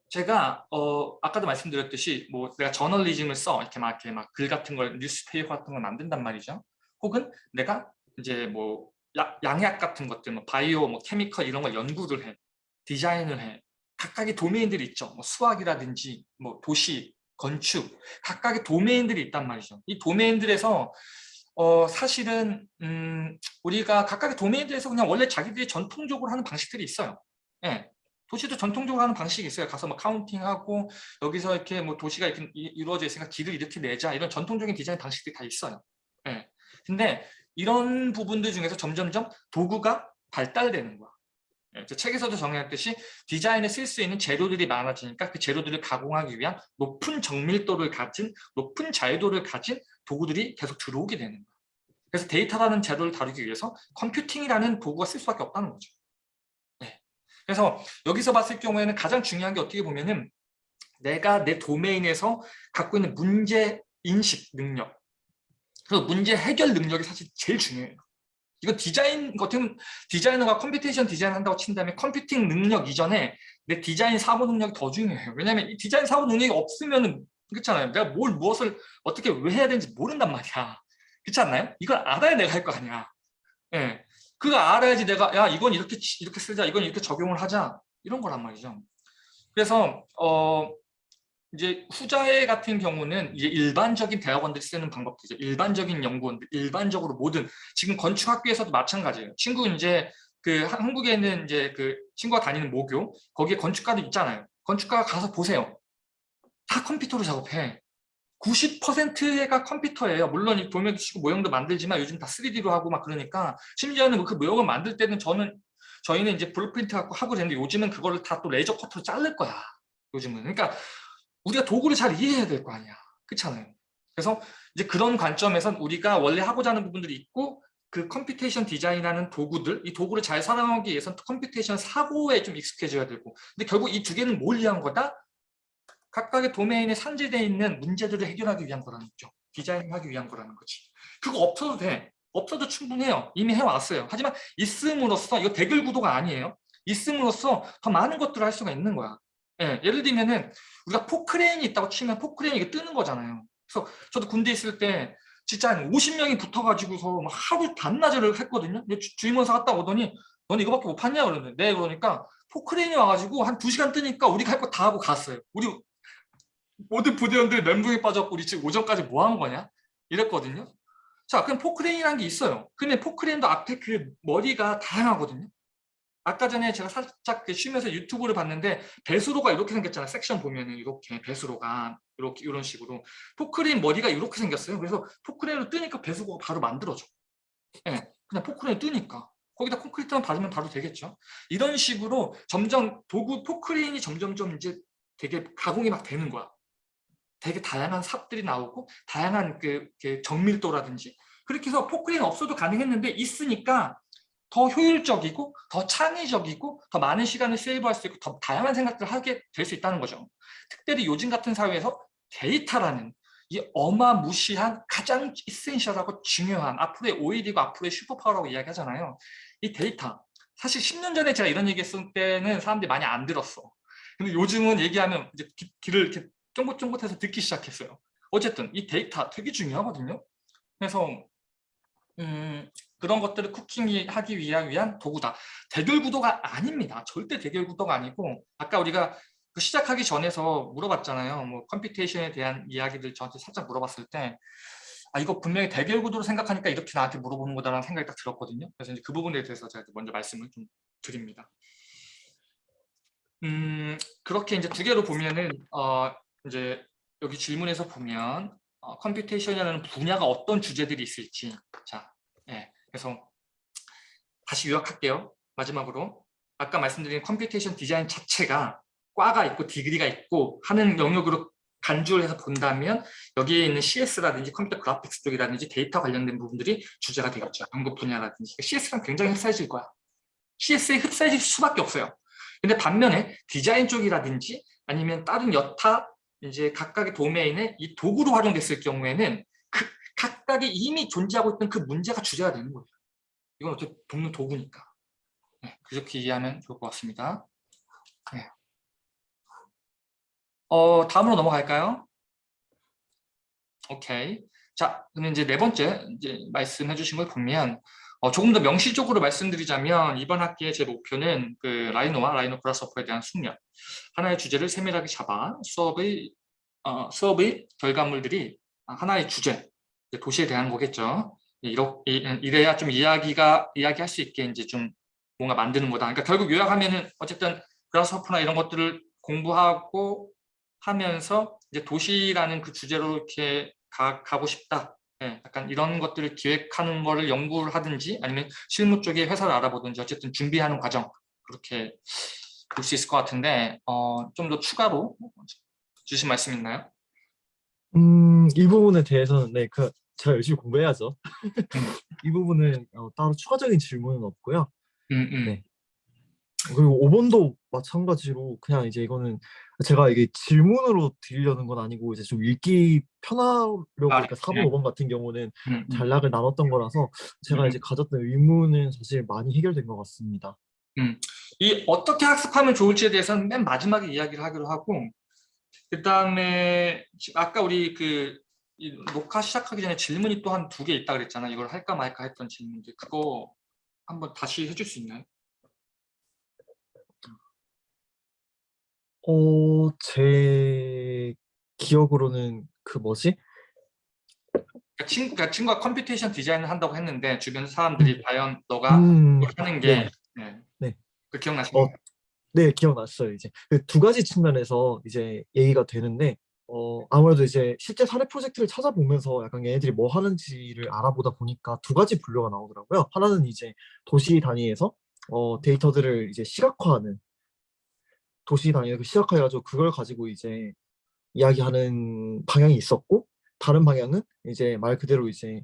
제가 어 아까도 말씀드렸듯이 뭐 내가 저널리즘을 써 이렇게 막 이렇게 막 글 같은 걸 newspaper 같은 걸 만든단 말이죠. 혹은 내가 이제 뭐 야- 양약 같은 것들 뭐 바이오 뭐 chemical 이런 걸 연구를 해 디자인을 해 각각의 도메인들이 있죠. 뭐 수학이라든지 뭐 도시 건축, 각각의 도메인들이 있단 말이죠. 이 도메인들에서 어, 사실은 음, 우리가 각각의 도메인들에서 그냥 원래 자기들이 전통적으로 하는 방식들이 있어요. 예. 도시도 전통적으로 하는 방식이 있어요. 가서 뭐 카운팅하고 여기서 이렇게 뭐 도시가 이렇게 이- 이루어져 있으니까 길을 이렇게 내자 이런 전통적인 디자인 방식들이 다 있어요. 예. 근데 이런 부분들 중에서 점점점 도구가 발달되는 거야. 예, 저 책에서도 정의했듯이 디자인에 쓸 수 있는 재료들이 많아지니까 그 재료들을 가공하기 위한 높은 정밀도를 가진 높은 자유도를 가진 도구들이 계속 들어오게 되는 거야. 그래서 데이터라는 재료를 다루기 위해서 컴퓨팅이라는 도구가 쓸 수밖에 없다는 거죠. 네. 그래서 여기서 봤을 경우에는 가장 중요한 게 어떻게 보면은 내가 내 도메인에서 갖고 있는 문제 인식 능력 그리고 문제 해결 능력이 사실 제일 중요해요. 이거 디자인 같은 디자이너가 computation 디자인 한다고 친다면 컴퓨팅 능력 이전에 내 디자인 사고 능력이 더 중요해요. 왜냐하면 이 디자인 사고 능력이 없으면은 그렇잖아요. 내가 뭘 무엇을 어떻게 왜 해야 되는지 모른단 말이야. 그렇지 않나요? 이걸 알아야 내가 할 거 아니야. 예. 그거 알아야지 내가 야 이건 이렇게 치- 이렇게 쓰자, 이건 이렇게 적용을 하자 이런 거란 말이죠. 그래서 어 이제 후자의 같은 경우는 이제 일반적인 대학원들이 쓰는 방법들이죠. 일반적인 연구원들, 일반적으로 모든 지금 건축학교에서도 마찬가지예요. 친구 이제 그 한- 한국에 있는 이제 그 친구가 다니는 모교 거기에 건축가도 있잖아요. 건축가 가서 보세요. 다 컴퓨터로 작업해. 90%가 컴퓨터예요. 물론 이 도면도 치고 모형도 만들지만 요즘 다 3D로 하고 막 그러니까 심지어는 뭐그 모형을 만들 때는 저는 저희는 이제 blueprint 갖고 하고 되는데 요즘은 그거를 다 또 레이저 커터로 자를 거야. 요즘은. 그러니까 우리가 도구를 잘 이해해야 될 거 아니야. 그렇잖아요. 그래서 이제 그런 관점에선 우리가 원래 하고자 하는 부분들이 있고 그 computation 디자인하는 도구들, 이 도구를 잘 사용하기 위해서는 computation 사고에 좀 익숙해져야 되고 근데 결국 이 두 개는 뭘 위한 거다? 각각의 도메인에 산재되어 있는 문제들을 해결하기 위한 거라는 거죠. 디자인하기 위한 거라는 거지. 그거 없어도 돼. 없어도 충분해요. 이미 해왔어요. 하지만 있음으로써 이거 대결 구도가 아니에요. 있음으로써 더 많은 것들을 할 수가 있는 거야. 예, 예를 들면은 우리가 포크레인이 있다고 치면 포크레인이 뜨는 거잖아요. 그래서 저도 군대 있을 때 진짜 한 50명이 붙어가지고서 막 하루 반나절을 했거든요. 주- 주임원사 갔다 오더니 너는 이거밖에 못 팠냐 그러는데 네 그러니까 포크레인이 와가지고 한 2시간 뜨니까 우리가 할 거 다 하고 갔어요. 우리 모든 부대원들 멘붕에 빠졌고 우리 지금 오전까지 뭐 한 거냐 이랬거든요. 자 그럼 포크레인이라는 게 있어요. 근데 포크레인도 앞에 그 머리가 다양하거든요. 아까 전에 제가 살짝 그 쉬면서 유튜브를 봤는데 배수로가 이렇게 생겼잖아요. 섹션 보면은 이렇게 배수로가 이렇게 이런 식으로 포크레인 머리가 이렇게 생겼어요. 그래서 포크레인으로 뜨니까 배수로가 바로 만들어져. 예, 그냥 포크레인 뜨니까 거기다 콘크리트만 바르면 바로 되겠죠. 이런 식으로 점점 도구 포크레인이 점점점 이제 되게 가공이 막 되는 거야. 되게 다양한 삽들이 나오고 다양한 그, 그 정밀도라든지 그렇게 해서 포크레인 없어도 가능했는데 있으니까 더 효율적이고 더 창의적이고 더 많은 시간을 save할 수 있고 더 다양한 생각들을 하게 될 수 있다는 거죠. 특별히 요즘 같은 사회에서 데이터라는 이 어마무시한 가장 essential하고 중요한 앞으로의 oil이고 앞으로의 superpower라고 이야기하잖아요. 이 데이터. 사실 10년 전에 제가 이런 얘기했을 때는 사람들이 많이 안 들었어. 근데 요즘은 얘기하면 이제 귀, 귀를 이렇게 쫑긋쫑긋해서 듣기 시작했어요. 어쨌든 이 데이터 되게 중요하거든요. 그래서 음, 그런 것들을 cooking하기 위한, 도구다. 대결 구도가 아닙니다. 절대 대결 구도가 아니고 아까 우리가 그 시작하기 전에서 물어봤잖아요. 뭐 computation에 대한 이야기들 저한테 살짝 물어봤을 때 아, 이거 분명히 대결 구도로 생각하니까 이렇게 나한테 물어보는 거다라는 생각이 딱 들었거든요. 그래서 이제 그 부분에 대해서 제가 먼저 말씀을 좀 드립니다. 음, 그렇게 이제 두 개로 보면은 어, 이제 여기 질문에서 보면 어, computation이라는 분야가 어떤 주제들이 있을지 자, 예, 그래서 다시 요약할게요. 마지막으로 아까 말씀드린 computation 디자인 자체가 과가 있고 degree가 있고 하는 영역으로 간주를 해서 본다면 여기에 있는 CS라든지 computer graphics 쪽이라든지 데이터 관련된 부분들이 주제가 되겠죠. 연구 분야라든지 CS랑 굉장히 흡사해질 거야. CS에 흡사해질 수밖에 없어요. 근데 반면에 디자인 쪽이라든지 아니면 다른 여타 이제 각각의 도메인에 이 도구로 활용됐을 경우에는 그 각각이 이미 존재하고 있던 그 문제가 주제가 되는 거예요. 이건 어떻게 돕는 도구니까. 네, 그렇게 이해하면 좋을 것 같습니다. 네. 어, 다음으로 넘어갈까요? 오케이. 자, 그러면 이제 네 번째 이제 말씀해 주신 걸 보면 어, 조금 더 명시적으로 말씀드리자면 이번 학기의 제 목표는 그 라이노와 라이노 그라스오퍼에 대한 숙련 하나의 주제를 세밀하게 잡아 수업의 어, 수업의 결과물들이 하나의 주제, 도시에 대한 거겠죠. 이렇게 이래야 좀 이야기가 이야기할 수 있게 이제 좀 뭔가 만드는 거다. 그러니까 결국 요약하면은 어쨌든 그라스호프나 이런 것들을 공부하고 하면서 이제 도시라는 그 주제로 이렇게 가, 가고 싶다. 예, 약간 이런 것들을 기획하는 거를 연구를 하든지 아니면 실무 쪽에 회사를 알아보든지 어쨌든 준비하는 과정 그렇게 볼 수 있을 것 같은데 어, 좀 더 추가로 주신 말씀 있나요? 음, 이 부분에 대해서는 네, 그 제가 열심히 공부해야죠. 이 부분은 어, 따로 추가적인 질문은 없고요. 음, 음. 네. 그리고 5번도 마찬가지로 그냥 이제 이거는 제가 이게 질문으로 드리려는 건 아니고 이제 좀 읽기 편하려고 아, 그러니까 4번, 네. 5번 같은 경우는 음, 음. 전략을 나눴던 거라서 제가 음. 이제 가졌던 의문은 사실 많이 해결된 것 같습니다. 이 어떻게 학습하면 좋을지에 대해서는 맨 마지막에 이야기를 하기로 하고 그 다음에 아까 우리 그이 녹화 시작하기 전에 질문이 또 한 두 개 있다 그랬잖아 이걸 할까 말까 했던 질문들 그거 한번 다시 해줄 수 있나요? 어, 제 기억으로는 그 뭐지? 그러니까 친구, 그러니까 친구가 computation 디자인을 한다고 했는데 주변 사람들이 과연 너가 음, 하는 게 네. 네. 네. 그 기억나시나요? 어, 네, 기억났어요. 이제 그 두 가지 측면에서 이제 얘기가 되는데, 어, 아무래도 이제 실제 사례 프로젝트를 찾아보면서 약간 얘네들이 뭐 하는지를 알아보다 보니까 두 가지 분류가 나오더라고요. 하나는 이제 도시 단위에서 어, 데이터들을 이제 시각화하는 도시 단위에서 그 시각화해가지고 그걸 가지고 이제 이야기하는 방향이 있었고, 다른 방향은 이제 말 그대로 이제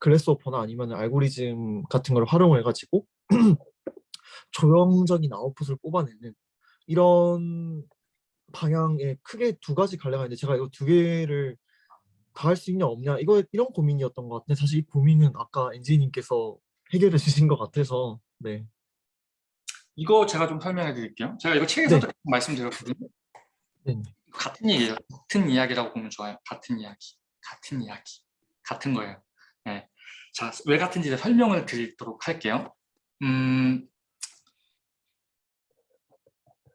글래스오퍼나 아니면 알고리즘 같은 걸 활용을 해가지고 조형적인 아웃풋을 뽑아내는 이런 방향의 크게 두 가지 갈래가 있는데 제가 이거 두 개를 다 할 수 있냐 없냐 이거 이런 고민이었던 것 같은데 사실 이 고민은 아까 엔지님께서 해결해 주신 것 같아서 네. 이거 제가 좀 설명해 드릴게요. 제가 이거 책에서도 네. 말씀드렸거든요. 네. 같은 얘기예요. 같은 이야기라고 보면 좋아요. 같은 이야기. 같은 이야기. 같은 거예요. 네. 자, 왜 같은지 설명을 드리도록 할게요. 음,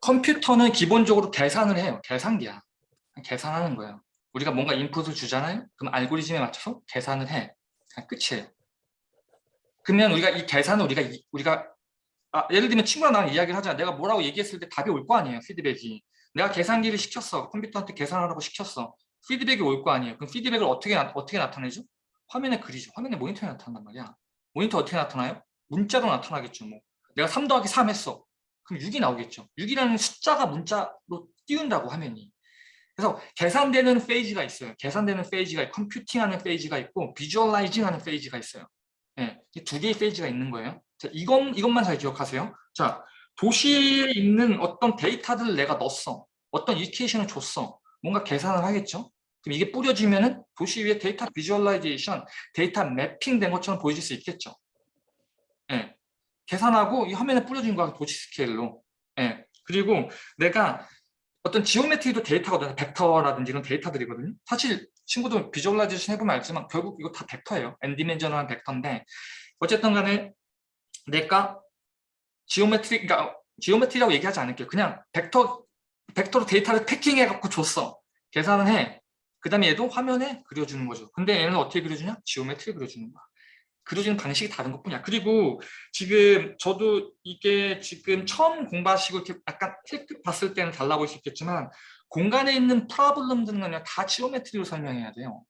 컴퓨터는 기본적으로 계산을 해요. 계산기야. 계산하는 거예요. 우리가 뭔가 인풋을 주잖아요. 그럼 알고리즘에 맞춰서 계산을 해. 그냥 끝이에요. 그러면 우리가 이 계산을 우리가 이- 우리가 아, 예를 들면 친구랑 나랑 이야기를 하잖아. 내가 뭐라고 얘기했을 때 답이 올 거 아니에요. 피드백이. 내가 계산기를 시켰어. 컴퓨터한테 계산하라고 시켰어. 피드백이 올 거 아니에요. 그럼 피드백을 어떻게 나, 어떻게 나타내죠? 화면에 그리죠. 화면에 모니터에 나타난단 말이야. 모니터 어떻게 나타나요? 문자로 나타나겠죠. 뭐. 내가 3 더하기 3 했어. 그럼 6이 나오겠죠. 6이라는 숫자가 문자로 띄운다고 화면이. 그래서 계산되는 페이지가 있어요. 계산되는 페이지가 컴퓨팅하는 페이지가 있고 visualizing하는 페이지가 있어요. 네, 이두 개의 페이지가 있는 거예요. 자, 이건 이것만 잘 기억하세요. 자, 도시에 있는 어떤 데이터들을 내가 넣었어. 어떤 equation을 줬어. 뭔가 계산을 하겠죠. 그럼 이게 뿌려지면은 도시 위에 data visualization, data mapping 된 것처럼 보여질 수 있겠죠. 예. 계산하고 이 화면에 뿌려진 거야 도시 스케일로. 예. 그리고 내가 어떤 geometry도 데이터거든요. 벡터라든지 이런 데이터들이거든요. 사실 친구도 visualization 해보면 알지만 결국 이거 다 벡터예요. n-dimensional한 벡터인데 어쨌든 간에 내가 geometry, 그러니까 geometry라고 얘기하지 않을게요. 그냥 벡터, 벡터로 데이터를 packing해 갖고 줬어. 계산을 해. 그 다음에 얘도 화면에 그려주는 거죠. 근데 얘는 어떻게 그려주냐? geometry 그려주는 거야. 그려지는 방식이 다른 것뿐이야. 그리고 지금 저도 이게 지금 처음 공부하시고 이렇게 약간 틱틱 봤을 때는 달라 보일 수 있겠지만 공간에 있는 problem들은 그냥 다 geometry로 설명해야 돼요.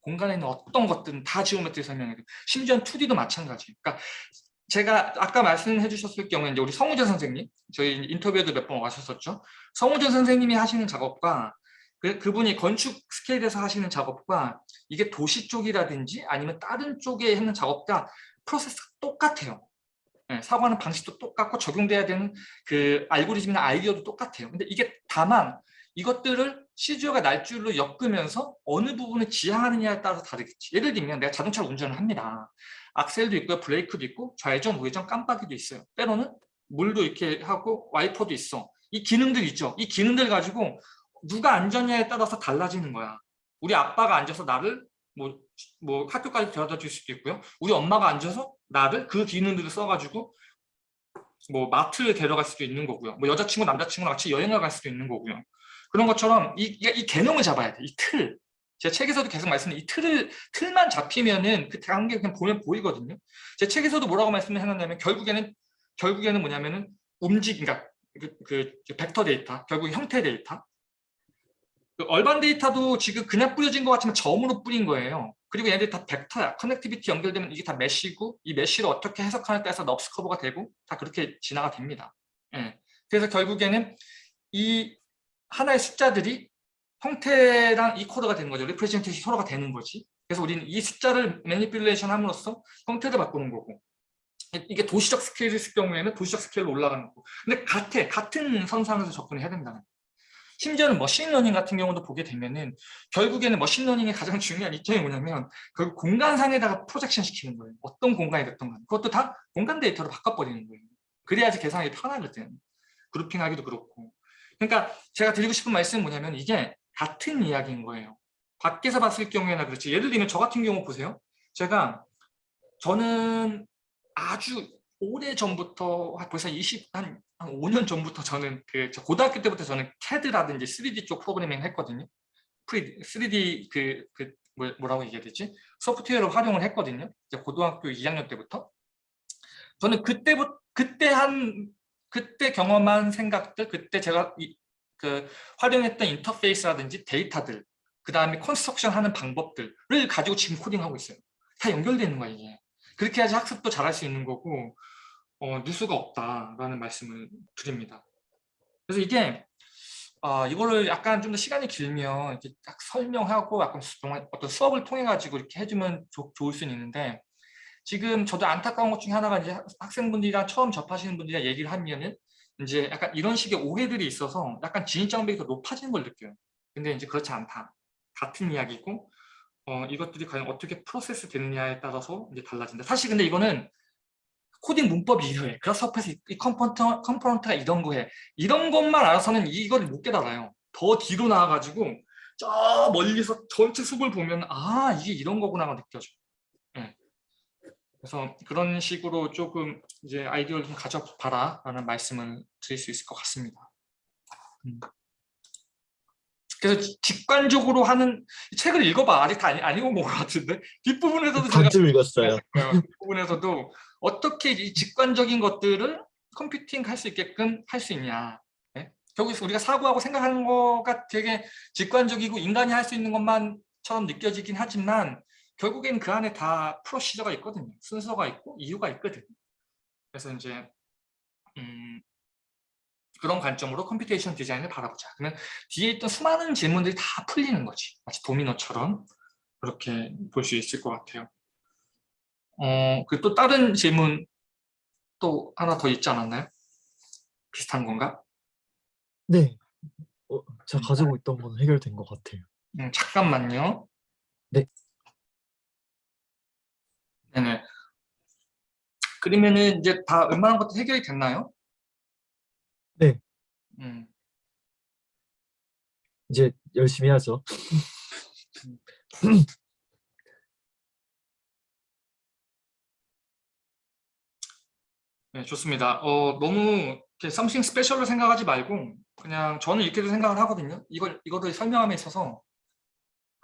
공간에 있는 어떤 것들은 다 geometry 설명해야 돼요. 심지어 2D도 마찬가지. 그러니까 제가 아까 말씀해 주셨을 경우에 이제 우리 성우재 선생님, 저희 인터뷰에도 몇 번 와셨었죠. 성우재 선생님이 하시는 작업과 그, 그분이 건축 스케일에서 하시는 작업과 이게 도시 쪽이라든지 아니면 다른 쪽에 하는 작업과 프로세스가 똑같아요. 네, 사고하는 방식도 똑같고 적용돼야 되는 그 알고리즘이나 아이디어도 똑같아요. 근데 이게 다만 이것들을 CGO가 날줄로 엮으면서 어느 부분을 지향하느냐에 따라서 다르겠지. 예를 들면 내가 자동차를 운전을 합니다. 악셀도 있고요. 브레이크도 있고 좌회전, 우회전, 깜빡이도 있어요. 때로는 물도 이렇게 하고 와이퍼도 있어. 이 기능들 있죠. 이 기능들 가지고 누가 앉았냐에 따라서 달라지는 거야. 우리 아빠가 앉아서 나를 뭐, 뭐 학교까지 데려다 줄 수도 있고요. 우리 엄마가 앉아서 나를 그 기능들을 써가지고 뭐 마트를 데려갈 수도 있는 거고요. 뭐 여자친구, 남자친구랑 같이 여행을 갈 수도 있는 거고요. 그런 것처럼 이, 이, 이 개념을 잡아야 돼. 이 틀. 제 책에서도 계속 말씀드린 이 틀을 틀만 잡히면은 그 관계 그냥 보면 보이거든요. 제 책에서도 뭐라고 말씀을 해놨냐면 결국에는 결국에는 뭐냐면은 움직 그러니까 그, 그 벡터 데이터 결국 형태 데이터 그 urban 데이터도 지금 그냥 뿌려진 것 같지만 점으로 뿌린 거예요. 그리고 얘네들 다 벡터야. connectivity 연결되면 이게 다 mesh고 이 mesh를 어떻게 해석하느냐에 따라서 NURBS curve가 되고 다 그렇게 진화가 됩니다. 예. 그래서 결국에는 이 하나의 숫자들이 형태랑 equal가 되는 거죠. representation 서로가 되는 거지. 그래서 우리는 이 숫자를 manipulation 함으로써 형태를 바꾸는 거고 이게 도시적 스케일일 경우에는 도시적 스케일로 올라가는 거고 근데 같아, 같은 선상에서 접근해야 된다는 거예요. 심지어는 machine learning 같은 경우도 보게 되면은 결국에는 machine learning의 가장 중요한 이점이 뭐냐면 그 공간상에다가 projection 시키는 거예요. 어떤 공간이 됐던 간 그것도 다 공간 데이터로 바꿔버리는 거예요. 그래야지 계산하기 편하거든. grouping하기도 그렇고. 그러니까 제가 드리고 싶은 말씀은 뭐냐면 이게 같은 이야기인 거예요. 밖에서 봤을 경우에나 그렇지. 예를 들면 저 같은 경우 보세요. 제가 저는 아주 오래 전부터 한 벌써 20, 한, 한 5년 전부터 저는 그저 고등학교 때부터 저는 CAD라든지 3D 쪽 프로그래밍 했거든요. 3D 그, 그 뭐- 뭐라고 얘기해야 되지? 소프트웨어를 활용을 했거든요. 이제 고등학교 2학년 때부터. 저는 그때부터 그때 한 그때 경험한 생각들, 그때 제가 이, 그 활용했던 인터페이스라든지 데이터들, 그 다음에 construction 하는 방법들을 가지고 지금 코딩하고 있어요. 다 연결되는 거야 이게. 그렇게 해야지 학습도 잘할 수 있는 거고 어, 누수가 없다라는 말씀을 드립니다. 그래서 이게 아, 이거를 약간 좀 더 시간이 길면 이렇게 딱 설명하고 약간 어떤 수업을 통해 가지고 이렇게 해주면 좋- 좋을 수는 있는데 지금 저도 안타까운 것 중에 하나가 이제 학- 학생분들이랑 처음 접하시는 분들이랑 얘기를 하면은 이제 약간 이런 식의 오해들이 있어서 약간 진입장벽이 더 높아지는 걸 느껴요. 근데 이제 그렇지 않다. 같은 이야기고 어, 이것들이 과연 어떻게 프로세스 되느냐에 따라서 이제 달라진다. 사실 근데 이거는 코딩 문법이 이러해. Grasshopper에서 이- 이 component, component가 이런 거해. 이런 것만 알아서는 이걸 못 깨달아요. 더 뒤로 나와가지고 저 멀리서 전체 숲을 보면 아 이게 이런 거구나가 느껴져. 예. 그래서 그런 식으로 조금 이제 아이디어를 좀 가져봐라 라는 말씀을 드릴 수 있을 것 같습니다. 음. 그래서 지- 직관적으로 하는 이 책을 읽어봐 아직 다 안, 안 읽어본 것 같은데 뒷부분에서도 제가 읽었어요. 어, 부분에서도 어떻게 이 직관적인 것들을 computing 할 수 있게끔 할 수 있냐 네? 결국 우리가 사고하고 생각하는 거가 되게 직관적이고 인간이 할 수 있는 것만처럼 느껴지긴 하지만 결국엔 그 안에 다 procedure가 있거든요 순서가 있고 이유가 있거든요 그래서 이제 음, 그런 관점으로 computation 디자인을 바라보자 그러면 뒤에 있던 수많은 질문들이 다 풀리는 거지 마치 도미노처럼 그렇게 볼 수 있을 것 같아요 어, 그 또 다른 질문 또 하나 더 있지 않았나요? 비슷한 건가? 네. 어, 제가 가지고 있던 건 해결된 것 같아요. 음, 잠깐만요. 네. 네네. 그러면은 이제 다 웬만한 것도 해결이 됐나요? 네. 음, 이제 열심히 하죠. 네, 좋습니다. 어, 너무 이렇게 something special로 생각하지 말고 그냥 저는 이렇게도 생각을 하거든요. 이걸 이거를 설명함에 있어서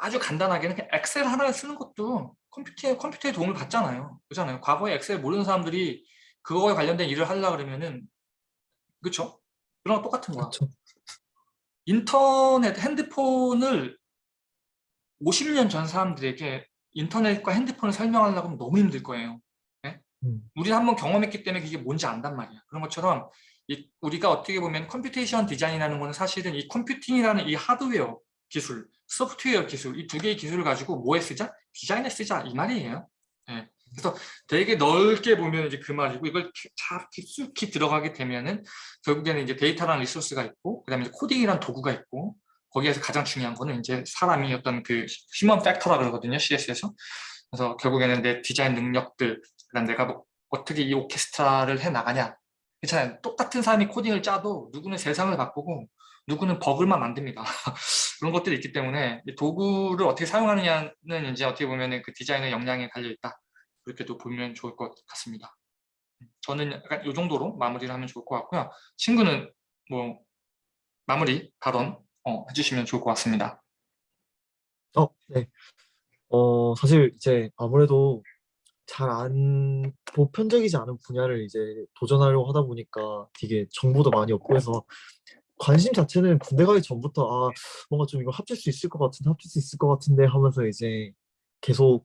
아주 간단하게는 그냥 엑셀 하나를 쓰는 것도 컴퓨터에 컴퓨터의 도움을 받잖아요. 그렇잖아요. 과거에 엑셀 모르는 사람들이 그거에 관련된 일을 하려 그러면은 그렇죠? 그런 거 똑같은 거야. 그렇죠. 인터넷 핸드폰을 50년 전 사람들에게 인터넷과 핸드폰을 설명하려고 하면 너무 힘들 거예요. 음, 우리 한번 경험했기 때문에 그게 뭔지 안단 말이야. 그런 것처럼 이, 우리가 어떻게 보면 computation 디자인이라는 거는 사실은 이 computing이라는 이 하드웨어 기술, 소프트웨어 기술 이 두 개의 기술을 가지고 뭐에 쓰자? 디자인에 쓰자 이 말이에요. 예. 그래서 되게 넓게 보면 이제 그 말이고 이걸 잘 깊숙이 들어가게 되면은 결국에는 이제 데이터라는 resource가 있고 그다음에 코딩이라는 도구가 있고 거기에서 가장 중요한 거는 이제 사람이 어떤 그 human factor라 그러거든요 CS에서 그래서 결국에는 내 디자인 능력들 그다음 내가 뭐 어떻게 이 오케스트라를 해 나가냐 괜찮아요 똑같은 사람이 코딩을 짜도 누구는 세상을 바꾸고 누구는 버그만 만듭니다 그런 것들이 있기 때문에 이 도구를 어떻게 사용하느냐는 이제 어떻게 보면 그 디자인의 역량에 달려 있다 그렇게도 보면 좋을 것 같습니다 저는 약간 이 정도로 마무리를 하면 좋을 것 같고요. 친구는 뭐 마무리 발언 어, 해주시면 좋을 것 같습니다. 어, 네. 어, 사실 이제 아무래도 잘 안 보편적이지 않은 분야를 이제 도전하려고 하다 보니까 되게 정보도 많이 없고 해서 관심 자체는 군대 가기 전부터 아, 뭔가 좀 이거 합칠 수 있을 것 같은데 합칠 수 있을 것 같은데 하면서 이제 계속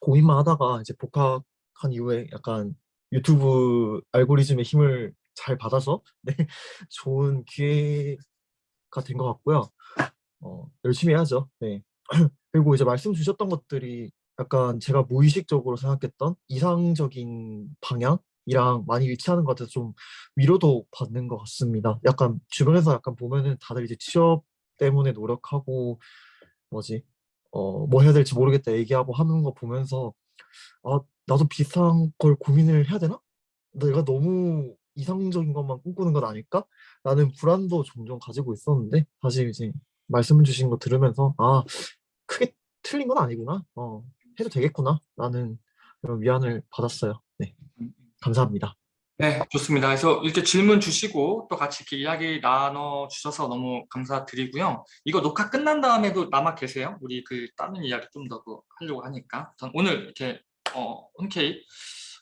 고민만 하다가 이제 복학한 이후에 약간 유튜브 알고리즘의 힘을 잘 받아서 네, 좋은 기회가 된 것 같고요. 어, 열심히 해야죠. 네. 그리고 이제 말씀 주셨던 것들이 약간 제가 무의식적으로 생각했던 이상적인 방향 이랑 많이 일치하는 것 같아서 좀 위로도 받는 것 같습니다. 약간 주변에서 약간 보면은 다들 이제 취업 때문에 노력하고 뭐지 어 뭐 해야 될지 모르겠다 얘기하고 하는 거 보면서 아 나도 비슷한 걸 고민을 해야 되나? 내가 너무 이상적인 것만 꿈꾸는 건 아닐까? 라는 불안도 종종 가지고 있었는데 사실 이제 말씀 주신 거 들으면서 아 크게 틀린 건 아니구나. 어, 해도 되겠구나. 라는 그런 위안을 받았어요. 네. 감사합니다. 네, 좋습니다. 그래서 이렇게 질문 주시고 또 같이 이렇게 이야기 나눠 주셔서 너무 감사드리고요. 이거 녹화 끝난 다음에도 남아 계세요? 우리 그 다른 이야기 좀 더 하려고 하니까. 전 오늘 이렇게 어, 흔쾌히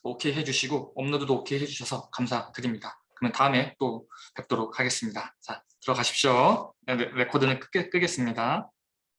오케이 해주시고 업로드도 오케이 해주셔서 감사드립니다. 그러면 다음에 또 뵙도록 하겠습니다. 자, 들어가십시오. 네, 레- 레코드는 끄, 끄겠습니다.